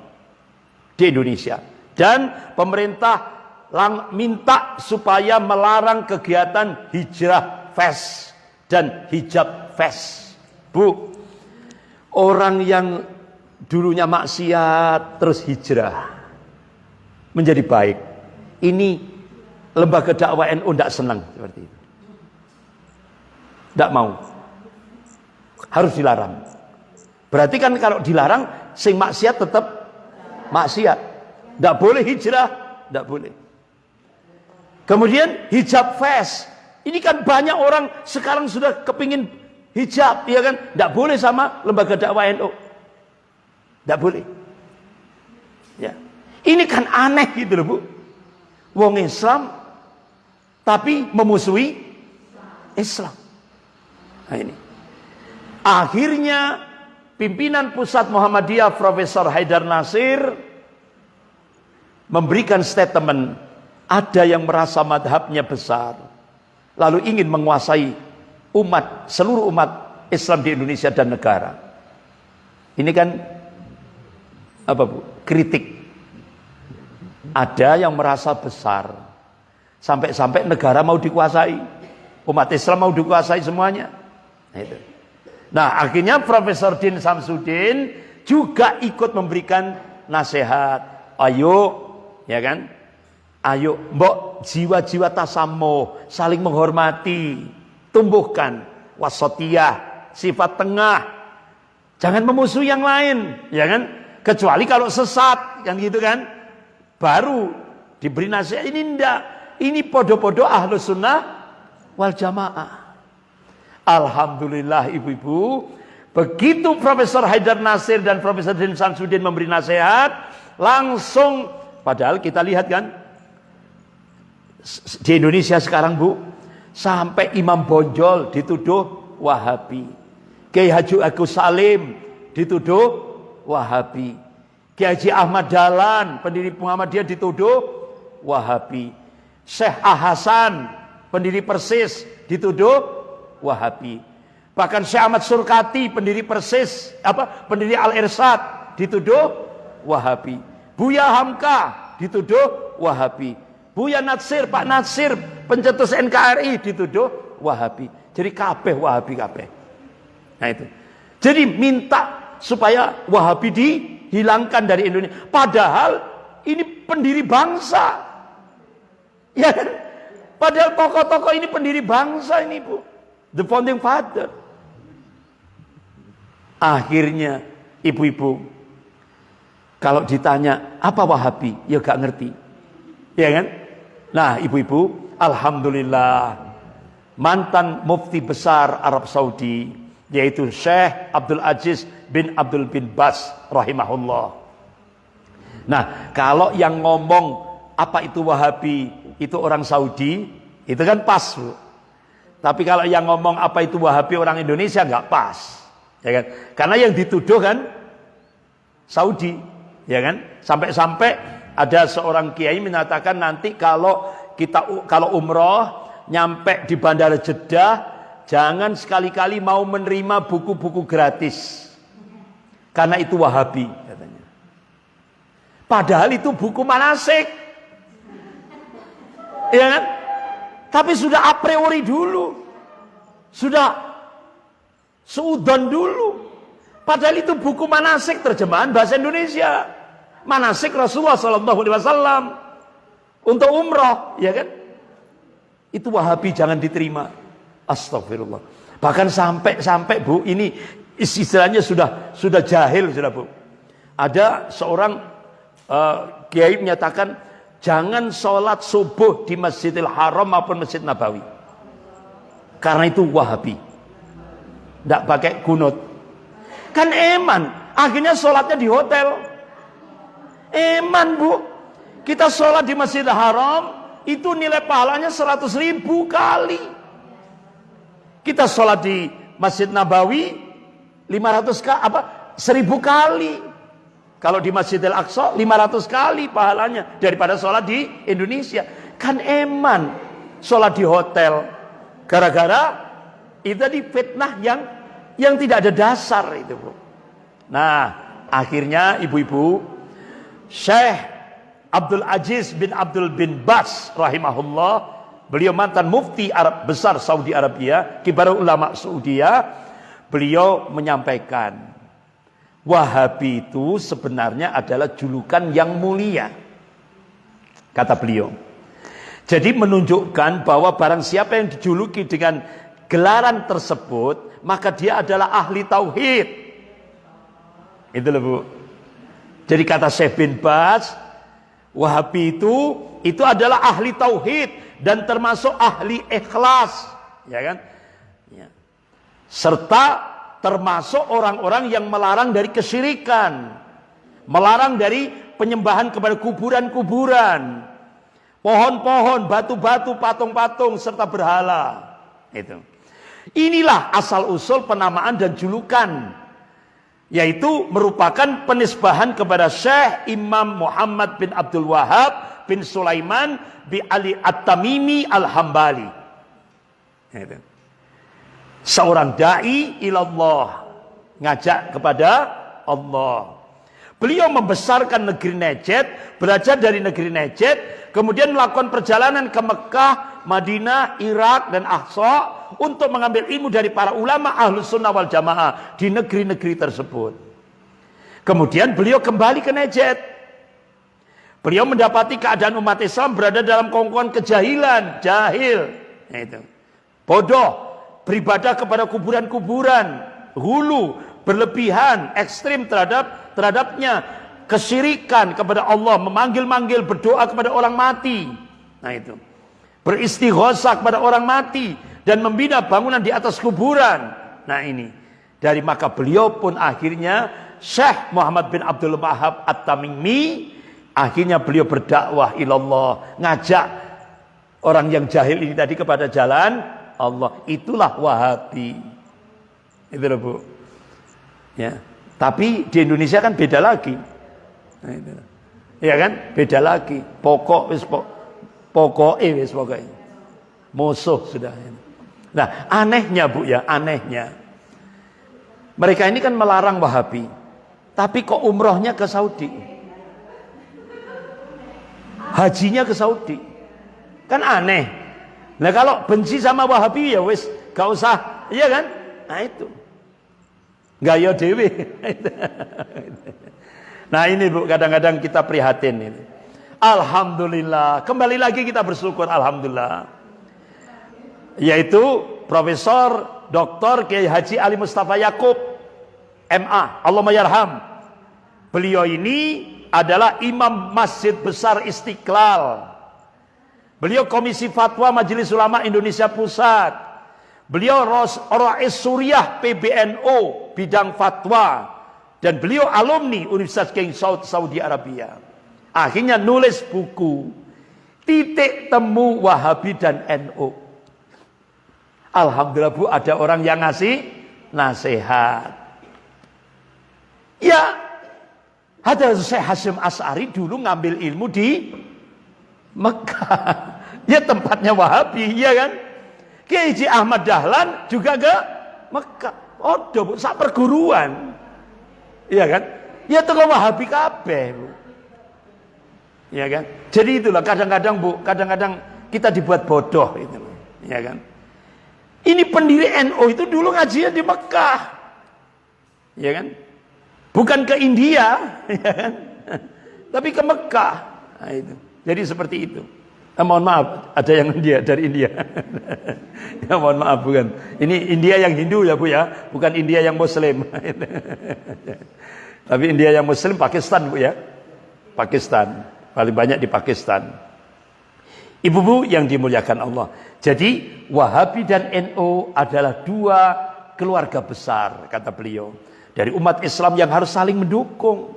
di Indonesia. Dan pemerintah lang minta supaya melarang kegiatan hijrah fest dan hijab fest. Bu, orang yang dulunya maksiat terus hijrah menjadi baik. Ini lembaga dakwah NU tidak senang seperti itu. Tidak mau. Harus dilarang. Berarti kan kalau dilarang, sing maksiat tetap maksiat. Tidak boleh hijrah, tidak boleh. Kemudian hijab fest. Ini kan banyak orang sekarang sudah kepingin hijab, ya kan? Tidak boleh sama lembaga dakwah NU. Tidak boleh. Ya. Ini kan aneh gitu loh, Bu. Wong Islam tapi memusuhi Islam. Nah ini. Akhirnya pimpinan pusat Muhammadiyah Profesor Haidar Nasir memberikan statement ada yang merasa madhabnya besar lalu ingin menguasai umat seluruh umat Islam di Indonesia dan negara. Ini kan apa bu? Kritik. Ada yang merasa besar. Sampai-sampai negara mau dikuasai umat Islam mau dikuasai semuanya. Nah, itu. Nah akhirnya Profesor Din Samsudin juga ikut memberikan nasihat ayo ya kan? Ayo, mbok jiwa-jiwa tasamuh, saling menghormati, tumbuhkan wasatiyah, sifat tengah. Jangan memusuhi yang lain, ya kan? Kecuali kalau sesat, kan gitu kan? Baru diberi nasihat ini ndak. Ini podo-podo ahlu sunnah wal jamaah. Alhamdulillah ibu-ibu, begitu Profesor Haidar Nasir dan Profesor Din Samsudin memberi nasihat, langsung Padahal kita lihat kan di Indonesia sekarang Bu, sampai Imam Bonjol dituduh Wahabi. Kiai Haji Agus Salim dituduh Wahabi. Kiai Haji Ahmad Dalan, pendiri Muhammadiyah dituduh Wahabi. Syekh Ahasan, pendiri Persis, dituduh Wahabi. Bahkan Syekh Ahmad Surkati, pendiri Persis, apa? Pendiri Al Irsad, dituduh Wahabi. Buya Hamka, dituduh Wahabi. Buya Natsir, Pak Natsir, pencetus NKRI, dituduh Wahabi. Jadi kabeh Wahabi kabeh. Nah itu. Jadi minta supaya Wahabi dihilangkan dari Indonesia. Padahal ini pendiri bangsa. Ya kan? Padahal tokoh-tokoh ini pendiri bangsa ini Bu. The founding father. Akhirnya ibu-ibu kalau ditanya apa Wahabi, ya gak ngerti. Ya kan? Nah, ibu-ibu, alhamdulillah mantan mufti besar Arab Saudi yaitu Syekh Abdul Aziz bin Abdul bin Bas rahimahullah. Nah, kalau yang ngomong apa itu Wahabi itu orang Saudi, itu kan pas, Bu. Tapi kalau yang ngomong apa itu Wahabi orang Indonesia nggak pas. Ya kan? Karena yang dituduh kan Saudi, ya kan? Sampai-sampai ada seorang kiai menyatakan nanti kalau kita kalau umroh nyampe di bandara Jeddah Jangan sekali-kali mau menerima buku-buku gratis. Karena itu Wahabi katanya. Padahal itu buku manasik. Ya kan? Tapi sudah a priori dulu. Sudah seudon dulu. Padahal itu buku manasik terjemahan bahasa Indonesia. Manasik Rasulullah Sallallahu untuk umroh, ya kan? Itu Wahabi jangan diterima. Astagfirullah. Bahkan sampai-sampai Bu, ini istilahnya sudah sudah jahil sudah Bu. Ada seorang uh, kiai menyatakan jangan sholat subuh di Masjidil Haram maupun Masjid Nabawi. Karena itu Wahabi. Tidak pakai kunut. Kan eman. Akhirnya sholatnya di hotel. Eman Bu. Kita sholat di Masjidil Haram. Itu nilai pahalanya 100 ribu kali. Kita sholat di Masjid Nabawi 500 kali apa 1000 kali. Kalau di Masjidil Aqsa 500 kali pahalanya daripada sholat di Indonesia. Kan eman sholat di hotel. Gara-gara itu tadi fitnah yang yang tidak ada dasar itu, Bu. Nah, akhirnya ibu-ibu Syekh Abdul Aziz bin Abdul bin Bas rahimahullah Beliau mantan mufti Arab besar Saudi Arabia, kibar ulama Saudi. Beliau menyampaikan, Wahabi itu sebenarnya adalah julukan yang mulia. Kata beliau. Jadi menunjukkan bahwa barang siapa yang dijuluki dengan gelaran tersebut, maka dia adalah ahli tauhid. Itu loh Bu. Jadi kata Syekh bin Bas, Wahabi itu itu adalah ahli tauhid dan termasuk ahli ikhlas, ya kan? Ya. Serta termasuk orang-orang yang melarang dari kesyirikan, melarang dari penyembahan kepada kuburan-kuburan, pohon-pohon, batu-batu, patung-patung serta berhala. Itu. Inilah asal usul penamaan dan julukan yaitu merupakan penisbahan kepada Syekh Imam Muhammad bin Abdul Wahab bin Sulaiman bi Ali At-Tamimi Al-Hambali. Seorang dai ilallah ngajak kepada Allah. Beliau membesarkan negeri Najd, belajar dari negeri Najd, kemudian melakukan perjalanan ke Mekah, Madinah, Irak dan Aqsa untuk mengambil ilmu dari para ulama ahlus sunnah wal jamaah di negeri-negeri tersebut. Kemudian beliau kembali ke Najd Beliau mendapati keadaan umat Islam berada dalam kongkongan kejahilan, jahil. Nah, itu. Bodoh, beribadah kepada kuburan-kuburan, hulu, berlebihan, ekstrim terhadap terhadapnya, kesyirikan kepada Allah, memanggil-manggil, berdoa kepada orang mati. Nah itu. Beristighosah kepada orang mati dan membina bangunan di atas kuburan. Nah ini. Dari maka beliau pun akhirnya Syekh Muhammad bin Abdul Wahab At-Tamimi Akhirnya beliau berdakwah ilallah, ngajak orang yang jahil ini tadi kepada jalan Allah. Itulah Wahabi. Itu loh, Bu. Ya. Tapi di Indonesia kan beda lagi. Nah. Ya kan? Beda lagi. Pokok wis pokok Pokoknya wis pokoknya. Musuh sudah. Nah, anehnya Bu ya, anehnya. Mereka ini kan melarang Wahabi. Tapi kok umrohnya ke Saudi? Hajinya ke Saudi. Kan aneh. Nah kalau benci sama Wahabi ya wis gak usah, iya kan? Nah itu. Gaya dewi. nah ini Bu, kadang-kadang kita prihatin ini. Alhamdulillah. Kembali lagi kita bersyukur Alhamdulillah. Yaitu Profesor Dr. Kiai Haji Ali Mustafa Yakub MA. Allah mayarham. Beliau ini adalah Imam Masjid Besar Istiqlal. Beliau Komisi Fatwa Majelis Ulama Indonesia Pusat. Beliau Rais Suriah PBNO bidang fatwa dan beliau alumni Universitas King Saud Saudi Arabia. Akhirnya nulis buku Titik Temu Wahabi dan NU. Alhamdulillah Bu ada orang yang ngasih nasihat. Ya, ada Syekh Hasim As'ari dulu ngambil ilmu di Mekah. Ya tempatnya Wahabi, ya kan? Kiai Ahmad Dahlan juga ke Mekah. Oh, Bu, sak perguruan. Iya kan? Ya tengah Wahabi kabeh, Bu. Ya kan? Jadi itulah kadang-kadang Bu, kadang-kadang kita dibuat bodoh itu. Ya kan? Ini pendiri NU itu dulu ngajinya di Mekah. Ya kan? Bukan ke India, ya kan? Tapi ke Mekah. Nah, itu. Jadi seperti itu. Eh, mohon maaf, ada yang India dari India. ya mohon maaf bukan. Ini India yang Hindu ya Bu ya, bukan India yang Muslim. Tapi India yang Muslim Pakistan Bu ya. Pakistan. Paling banyak di Pakistan. Ibu-ibu yang dimuliakan Allah. Jadi Wahabi dan NU adalah dua keluarga besar kata beliau. Dari umat Islam yang harus saling mendukung.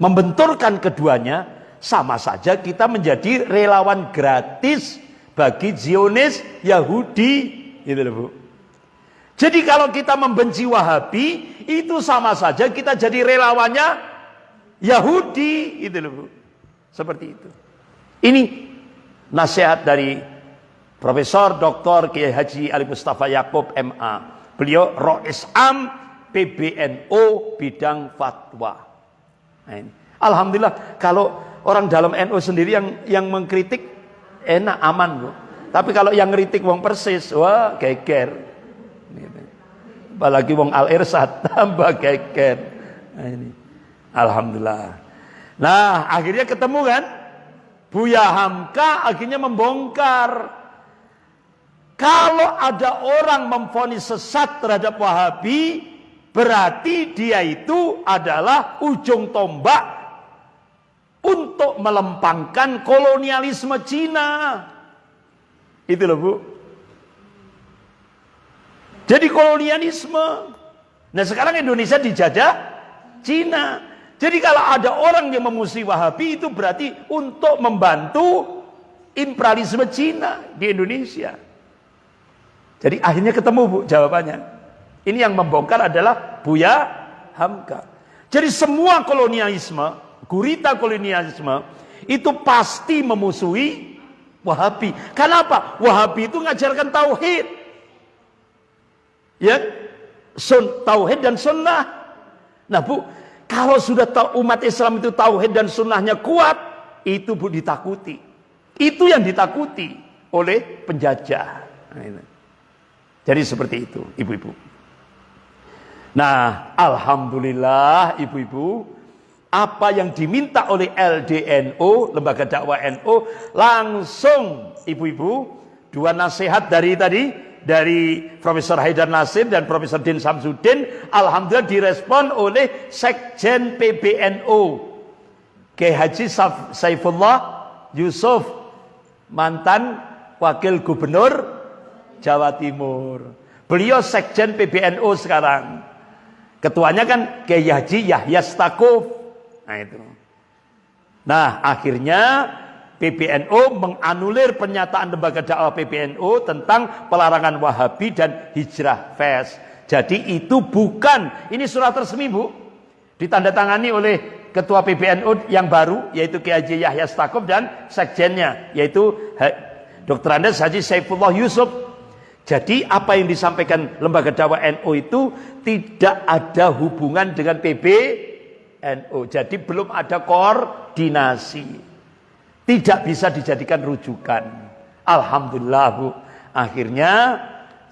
Membenturkan keduanya sama saja kita menjadi relawan gratis bagi Zionis Yahudi. Gitu loh Bu. Jadi kalau kita membenci Wahabi itu sama saja kita jadi relawannya Yahudi itu loh Bu. Seperti itu. Ini nasihat dari Profesor Dr. Kiai Haji Ali Mustafa Yaakob MA. Beliau Rois Am PBNO bidang fatwa. Nah. Alhamdulillah kalau orang dalam NU sendiri yang yang mengkritik enak aman Bu. Tapi kalau yang ngeritik wong persis, wah geger. Apalagi wong Al Irsad tambah geger. Nah, ini. Alhamdulillah. Nah, akhirnya ketemu kan? Buya Hamka akhirnya membongkar. Kalau ada orang memfonis sesat terhadap Wahabi, berarti dia itu adalah ujung tombak untuk melempangkan kolonialisme Cina. Itu loh Bu. Jadi kolonialisme. Nah sekarang Indonesia dijajah Cina. Jadi kalau ada orang yang memusuhi Wahabi itu berarti untuk membantu imperialisme Cina di Indonesia. Jadi akhirnya ketemu Bu jawabannya. Ini yang membongkar adalah Buya Hamka. Jadi semua kolonialisme, gurita kolonialisme itu pasti memusuhi Wahabi. Kenapa? Wahabi itu ngajarkan tauhid. Ya, sun, tauhid dan sunnah. Nah Bu, kalau sudah tahu umat Islam itu tauhid dan sunnahnya kuat, itu bu ditakuti. Itu yang ditakuti oleh penjajah. Nah, Jadi seperti itu, ibu-ibu. Nah, alhamdulillah ibu-ibu, apa yang diminta oleh LDNO, lembaga dakwah NU, langsung ibu-ibu dua nasihat dari tadi dari Profesor Haidar Nasir dan Profesor Din Samsudin alhamdulillah direspon oleh Sekjen PBNU Kiai Saifullah Yusuf mantan wakil gubernur Jawa Timur. Beliau Sekjen PBNU sekarang. Ketuanya kan Kiai Haji Yahya Stakuf nah itu nah akhirnya PBNU menganulir pernyataan lembaga dakwah PBNU tentang pelarangan Wahabi dan hijrah fes. Jadi itu bukan, ini surat resmi Bu, ditandatangani oleh ketua PBNU yang baru yaitu Kiai Haji Yahya Stakuf dan sekjennya yaitu Dr. Andes Haji Saifullah Yusuf. Jadi apa yang disampaikan lembaga dakwah NU itu tidak ada hubungan dengan PBNU. Jadi belum ada koordinasi. Tidak bisa dijadikan rujukan. Alhamdulillah Bu. Akhirnya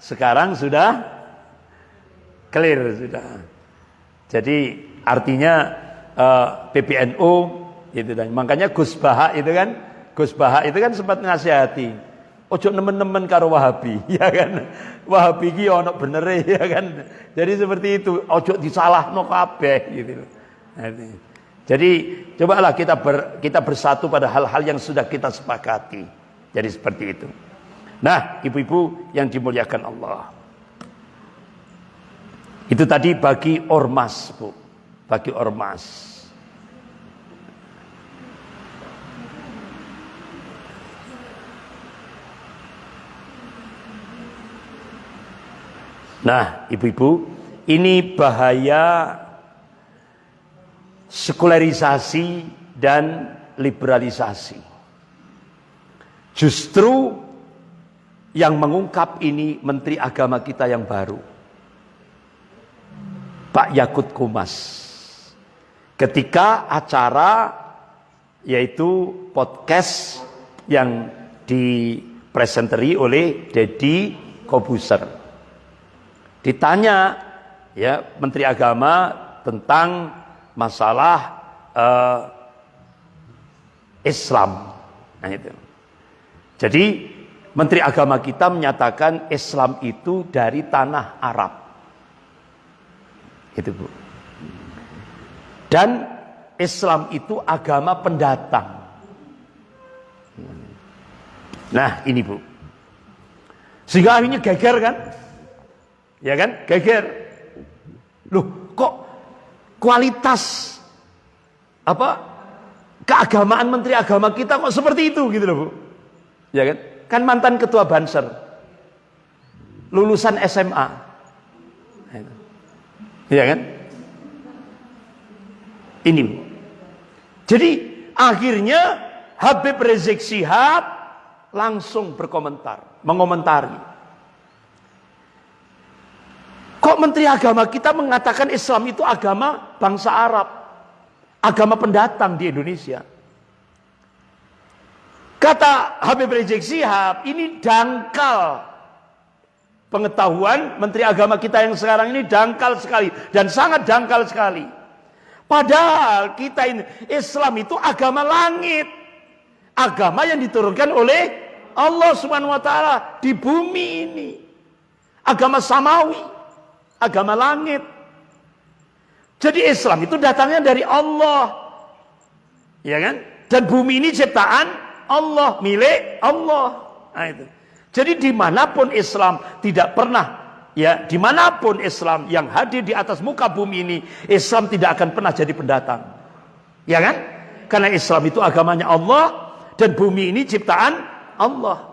sekarang sudah clear sudah. Jadi artinya uh, eh, PBNU itu dan makanya Gus Baha itu kan Gus Baha itu kan sempat ngasihati ojo nemen-nemen karo Wahabi ya kan Wahabi ki ono bener ya kan jadi seperti itu ojo disalahno kabeh gitu jadi cobalah kita ber, kita bersatu pada hal-hal yang sudah kita sepakati jadi seperti itu nah ibu-ibu yang dimuliakan Allah itu tadi bagi ormas, Bu. Bagi ormas. Nah, ibu-ibu, ini bahaya sekularisasi dan liberalisasi. Justru yang mengungkap ini Menteri Agama kita yang baru. Pak Yakut Kumas. Ketika acara yaitu podcast yang dipresenteri oleh Dedi Kobuser. Ditanya ya Menteri Agama tentang masalah uh, Islam. Nah itu. Jadi Menteri Agama kita menyatakan Islam itu dari tanah Arab. Itu Bu. Dan Islam itu agama pendatang. Nah, ini Bu. Sehingga akhirnya geger kan? Ya kan? Geger. Loh, kok kualitas apa keagamaan menteri agama kita kok seperti itu gitu loh, Bu. Ya kan? Kan mantan ketua Banser. Lulusan SMA. Iya kan? Ini. Jadi akhirnya Habib Rizik Sihab langsung berkomentar, mengomentari. Kok Menteri Agama kita mengatakan Islam itu agama bangsa Arab, agama pendatang di Indonesia? Kata Habib Rizik Sihab, ini dangkal Pengetahuan Menteri Agama kita yang sekarang ini dangkal sekali dan sangat dangkal sekali. Padahal kita ini Islam itu agama langit. Agama yang diturunkan oleh Allah taala di bumi ini. Agama samawi, agama langit. Jadi Islam itu datangnya dari Allah. Ya kan? Dan bumi ini ciptaan Allah, milik Allah. Nah itu. Jadi di mana pun Islam tidak pernah ya di mana pun Islam yang hadir di atas muka bumi ini Islam tidak akan pernah jadi pendatang ya kan karena Islam itu agamanya Allah dan bumi ini ciptaan Allah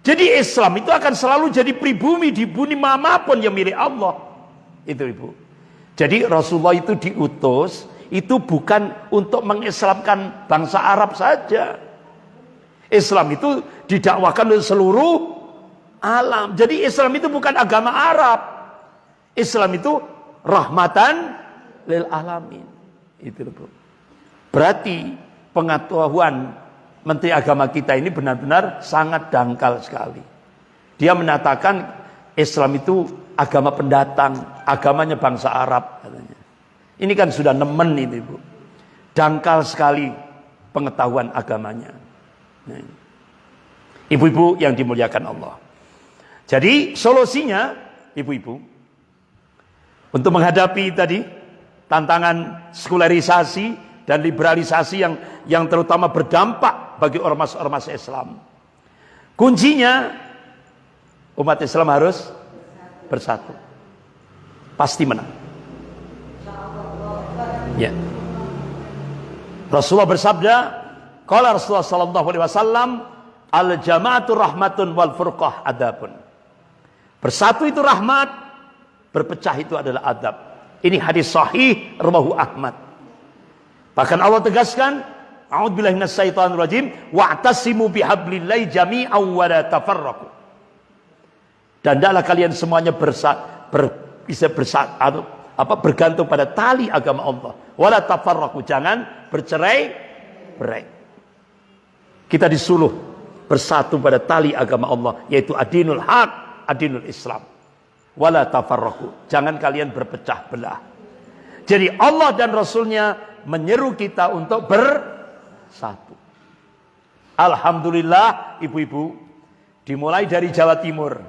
jadi Islam itu akan selalu jadi pribumi di bumi mana pun yang milik Allah itu ibu jadi Rasulullah itu diutus itu bukan untuk mengislamkan bangsa Arab saja Islam itu didakwakan oleh seluruh alam. Jadi Islam itu bukan agama Arab. Islam itu rahmatan lil alamin. Itu loh, Berarti pengetahuan Menteri Agama kita ini benar-benar sangat dangkal sekali. Dia mengatakan Islam itu agama pendatang, agamanya bangsa Arab katanya. Ini kan sudah nemen ini, Bu. Dangkal sekali pengetahuan agamanya. Nah, ibu-ibu yang dimuliakan Allah. Jadi solusinya, ibu-ibu, untuk menghadapi tadi tantangan sekularisasi dan liberalisasi yang yang terutama berdampak bagi ormas-ormas Islam. Kuncinya umat Islam harus bersatu. Pasti menang. Ya. Rasulullah bersabda, Qala Rasulullah sallallahu alaihi wasallam, al jamaatu rahmatun wal furqah adabun. Bersatu itu rahmat, berpecah itu adalah adab. Ini hadis sahih rawahu Ahmad. Bahkan Allah tegaskan, A'udzubillahi minasyaitonir rajim, wa'tasimu bihablillahi jami'an wa la tafarraqu. Dan hendaklah kalian semuanya bersa, ber, bisa bersa, apa bergantung pada tali agama Allah. Wala tafarraqu, jangan bercerai berai. Kita disuruh bersatu pada tali agama Allah yaitu adinul haq, adinul Islam. Wala tafarraqu, jangan kalian berpecah belah. Jadi Allah dan Rasulnya menyeru kita untuk bersatu. Alhamdulillah ibu-ibu dimulai dari Jawa Timur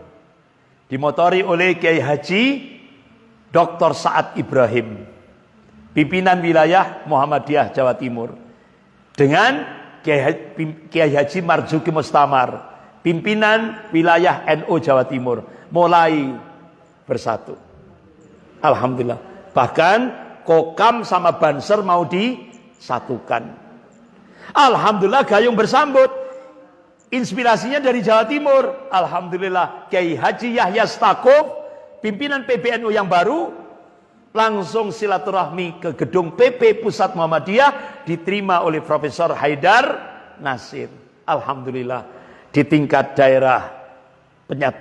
dimotori oleh Kiai Haji Dr. Saad Ibrahim pimpinan wilayah Muhammadiyah Jawa Timur dengan Kiai Haji Marzuki Mustamar pimpinan wilayah NU Jawa Timur mulai bersatu Alhamdulillah bahkan Kokam sama Banser mau disatukan. Alhamdulillah gayung bersambut. Inspirasinya dari Jawa Timur. Alhamdulillah Kiai Haji Yahya Stakuf, pimpinan PBNU yang baru, langsung silaturahmi ke gedung PP Pusat Muhammadiyah diterima oleh Profesor Haidar Nasir. Alhamdulillah di tingkat daerah penyat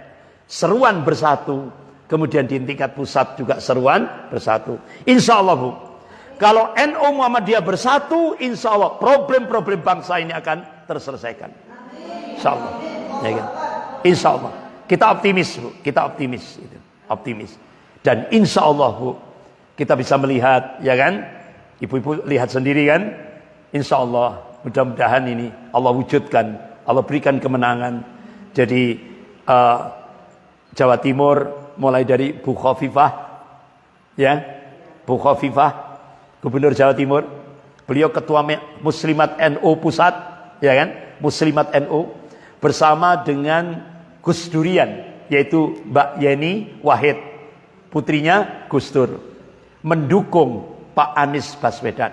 seruan bersatu Kemudian di tingkat pusat juga seruan bersatu. Insya Allah Bu. Kalau NU Muhammadiyah bersatu, insya Allah problem-problem bangsa ini akan terselesaikan. Insya Allah. Ya kan? Insya Allah. Kita optimis Bu. Kita optimis. Gitu. Optimis. Dan insya Allah Bu. Kita bisa melihat, ya kan? Ibu-ibu lihat sendiri kan? Insya Allah. Mudah-mudahan ini Allah wujudkan. Allah berikan kemenangan. Jadi uh, Jawa Timur mulai dari Bu Khofifah ya Bu Khofifah Gubernur Jawa Timur beliau ketua Muslimat NU pusat ya kan? Muslimat NU bersama dengan Gus Durian yaitu Mbak Yeni Wahid. Putrinya Gus Dur. Mendukung Pak Anies Baswedan.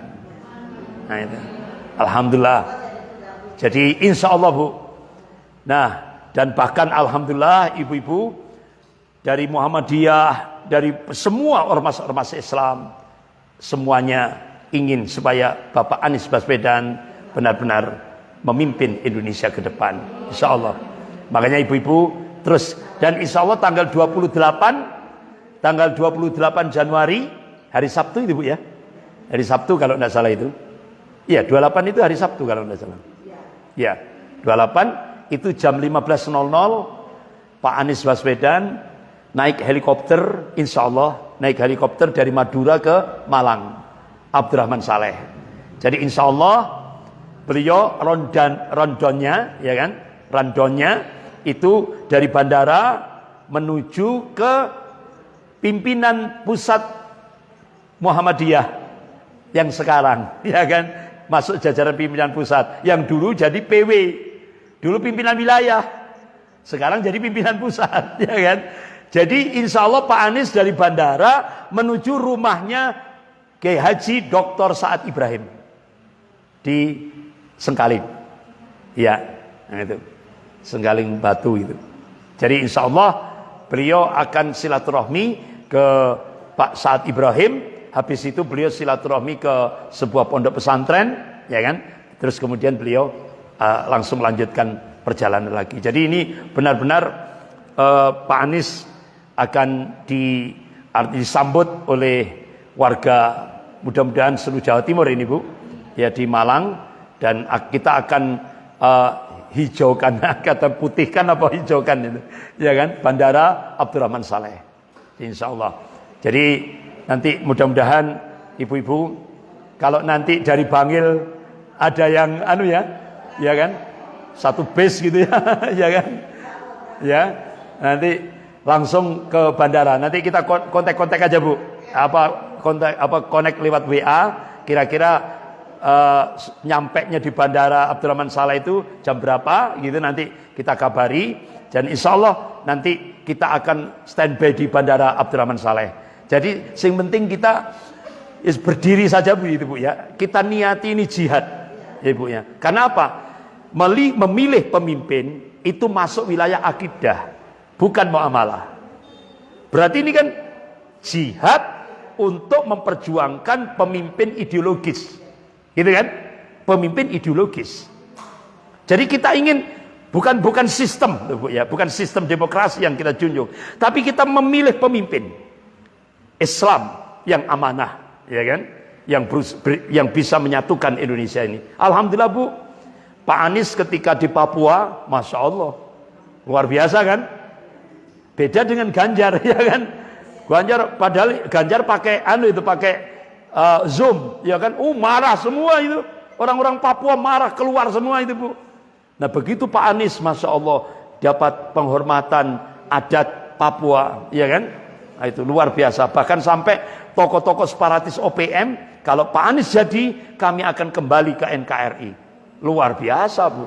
Nah itu. Alhamdulillah. Jadi insya Allah Bu. Nah dan bahkan Alhamdulillah ibu-ibu dari Muhammadiyah, dari semua ormas-ormas Islam, semuanya ingin supaya Bapak Anies Baswedan benar-benar memimpin Indonesia ke depan. Insya Allah. Makanya ibu-ibu terus dan insya Allah tanggal 28 tanggal 28 Januari hari Sabtu itu Bu ya. Hari Sabtu kalau tidak salah itu. Iya, 28 itu hari Sabtu kalau tidak salah. Iya, 28 itu jam 15.00 Pak Anies Baswedan naik helikopter insya Allah naik helikopter dari Madura ke Malang. Abdurrahman Saleh. Jadi insya Allah beliau rondan rondonnya ya kan? Rondonnya itu dari bandara menuju ke pimpinan pusat Muhammadiyah yang sekarang ya kan? Masuk jajaran pimpinan pusat. Yang dulu jadi PW dulu pimpinan wilayah. Sekarang jadi pimpinan pusat ya kan jadi insya Allah Pak Anies dari bandara menuju rumahnya Kiai Haji Dr. Saad Ibrahim di Sengkaling. Ya, itu. Sengkaling Batu itu. Jadi insya Allah beliau akan silaturahmi ke Pak Saad Ibrahim. Habis itu beliau silaturahmi ke sebuah pondok pesantren, ya kan? Terus kemudian beliau uh, langsung melanjutkan perjalanan lagi. Jadi ini benar-benar uh, Pak Anies akan di, disambut oleh warga mudah-mudahan seluruh Jawa Timur ini Bu ya di Malang. Dan kita akan uh, hijaukan kata putihkan apa hijaukan itu ya kan? Bandara Abdurrahman Saleh Insya Allah jadi nanti mudah-mudahan ibu-ibu kalau nanti dari Bangil ada yang anu ya ya kan? Satu base gitu ya ya kan? Ya nanti langsung ke bandara. Nanti kita kontak-kontak aja Bu. Apa kontak apa connect lewat WA kira-kira uh, nyampe nya di bandara Abdurrahman Saleh itu jam berapa gitu nanti kita kabari dan insya Allah nanti kita akan standby di bandara Abdurrahman Saleh. Jadi sing penting kita is berdiri saja Bu itu Bu ya. Kita niati ini jihad ya Bu ya. Karena apa? Memilih pemimpin itu masuk wilayah akidah bukan muamalah. Berarti ini kan jihad untuk memperjuangkan pemimpin ideologis. Gitu kan? Pemimpin ideologis. Jadi kita ingin bukan bukan sistem ya, bukan sistem demokrasi yang kita junjung, tapi kita memilih pemimpin Islam yang amanah, ya kan? Yang yang bisa menyatukan Indonesia ini. Alhamdulillah Bu, Pak Anies ketika di Papua, masya Allah, luar biasa kan? Beda dengan Ganjar, ya kan? Ganjar padahal Ganjar pakai anu itu pakai uh, Zoom, ya kan? Uh marah semua itu. Orang-orang Papua marah keluar semua itu bu. Nah begitu Pak Anies, masya Allah dapat penghormatan adat Papua, ya kan? Nah, itu luar biasa. Bahkan sampai tokoh-tokoh separatis OPM, kalau Pak Anies jadi, kami akan kembali ke NKRI. Luar biasa bu.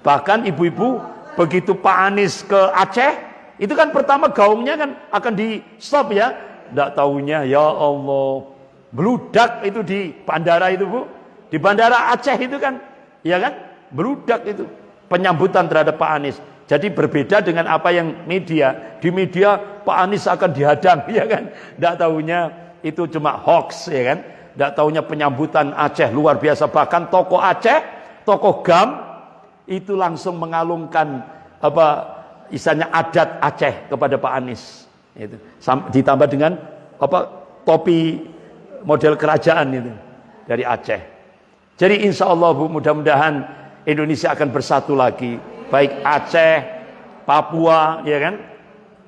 Bahkan ibu-ibu, begitu Pak Anies ke Aceh, itu kan pertama gaungnya kan akan di stop ya. Tidak tahunya ya Allah, beludak itu di bandara itu bu di bandara Aceh itu kan, ya kan? Berudak itu penyambutan terhadap Pak Anies. Jadi berbeda dengan apa yang media. Di media Pak Anies akan dihadang, ya kan? Tidak tahunya itu cuma hoax, ya kan? Tidak tahunya penyambutan Aceh luar biasa. Bahkan toko Aceh, toko Gam itu langsung mengalungkan apa isanya adat Aceh kepada Pak Anies. Itu ditambah dengan apa topi model kerajaan itu dari Aceh. Jadi insya Allah bu mudah-mudahan Indonesia akan bersatu lagi. Baik Aceh, Papua, ya kan?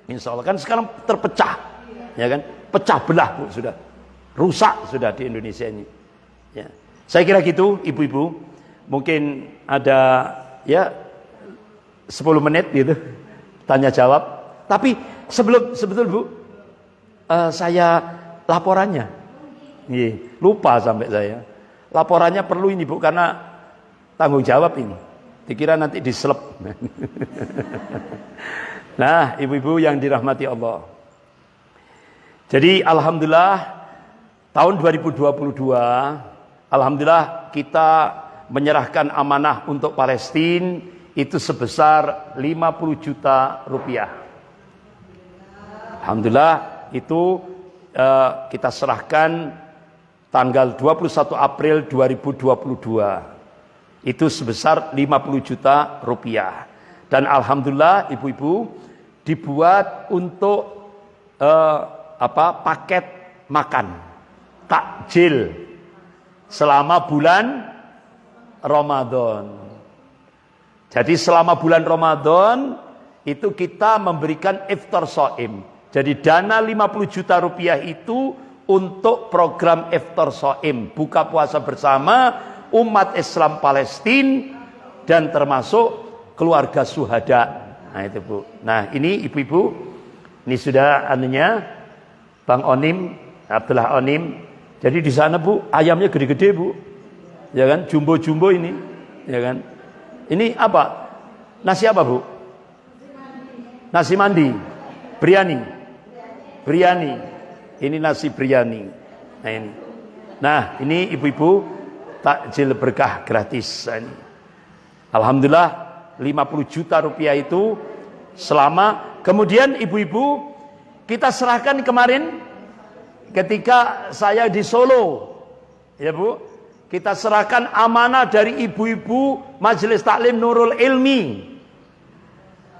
Insya Allah kan sekarang terpecah, ya kan? Pecah belah bu sudah, rusak sudah di Indonesia ini. Ya. Saya kira gitu, ibu-ibu. Mungkin ada ya 10 menit gitu tanya jawab. Tapi sebelum sebetulnya bu, uh, saya laporannya, Iya, lupa sampai saya. Laporannya perlu ini Bu karena tanggung jawab ini. Dikira nanti diselep. nah, ibu-ibu yang dirahmati Allah. Jadi alhamdulillah tahun 2022 alhamdulillah kita menyerahkan amanah untuk Palestina itu sebesar 50 juta rupiah. Alhamdulillah itu uh, kita serahkan tanggal 21 April 2022 itu sebesar 50 juta rupiah dan alhamdulillah ibu-ibu dibuat untuk uh, apa paket makan takjil selama bulan Ramadan. Jadi selama bulan Ramadan itu kita memberikan iftar soim. Jadi dana 50 juta rupiah itu untuk program Iftar Soim buka puasa bersama umat Islam Palestina dan termasuk keluarga suhada. Nah itu Bu. Nah ini ibu-ibu, ini sudah anunya Bang Onim, Abdullah Onim. Jadi di sana Bu, ayamnya gede-gede Bu. Ya kan, jumbo-jumbo ini. Ya kan. Ini apa? Nasi apa Bu? Nasi mandi. Biryani. Biryani. Ini nasi biryani. Nah ini. Nah, ini ibu-ibu takjil berkah gratis. Nah, ini. Alhamdulillah 50 juta rupiah itu selama kemudian ibu-ibu kita serahkan kemarin ketika saya di Solo. Ya Bu, kita serahkan amanah dari ibu-ibu Majelis Taklim Nurul Ilmi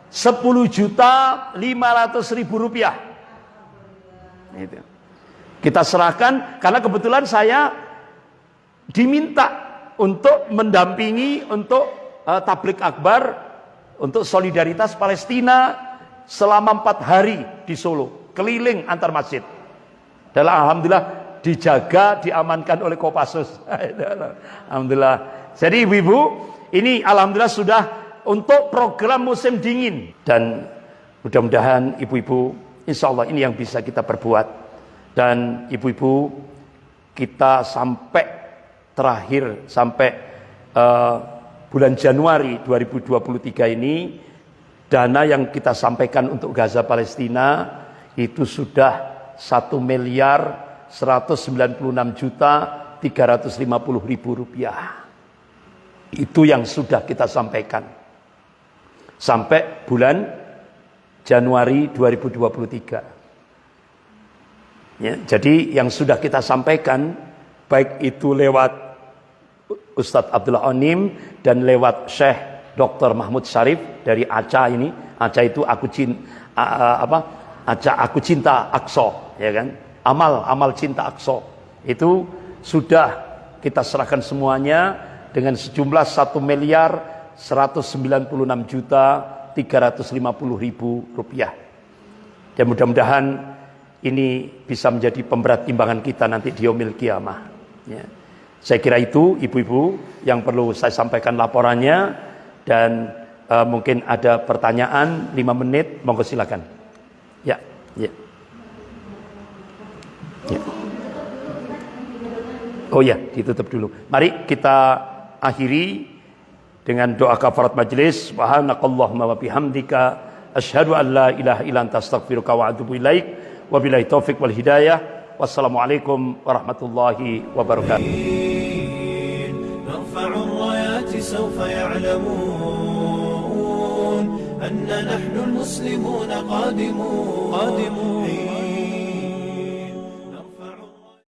10 juta 500 ribu rupiah. Itu. Kita serahkan karena kebetulan saya diminta untuk mendampingi untuk uh, tablik akbar untuk solidaritas Palestina selama empat hari di Solo keliling antar masjid dan alhamdulillah dijaga diamankan oleh Kopassus. Alhamdulillah. Jadi ibu-ibu ini alhamdulillah sudah untuk program musim dingin. Dan mudah-mudahan ibu-ibu insya Allah ini yang bisa kita perbuat. Dan ibu-ibu kita sampai terakhir sampai uh, bulan Januari 2023 ini dana yang kita sampaikan untuk Gaza Palestina itu sudah 1 miliar 196 juta 350 ribu rupiah itu yang sudah kita sampaikan sampai bulan Januari 2023 Ya, jadi yang sudah kita sampaikan baik itu lewat Ustadz Abdullah Onim dan lewat Syekh Dr. Mahmud Syarif dari Aca ini. Aca itu aku cinta apa? Aca aku cinta Akso, ya kan? Amal amal cinta Akso. Itu sudah kita serahkan semuanya dengan sejumlah 1 miliar 196 juta 350 ribu rupiah. Dan mudah-mudahan ini bisa menjadi pemberat timbangan kita nanti di Yomil Kiamah. Ya. Saya kira itu ibu-ibu yang perlu saya sampaikan laporannya dan uh, mungkin ada pertanyaan 5 menit, monggo silakan. Ya. Oh ya, ditutup dulu. Mari kita akhiri dengan doa kafarat majelis. Subhanakallahumma wa bihamdika asyhadu an la ilaha illa anta astaghfiruka wa atubu ilaik. Wabillahi taufik wal hidayah. Wassalamualaikum warahmatullahi wabarakatuh. نرفع الرايات سوف يعلمون أن نحن المسلمون قادمون قادمون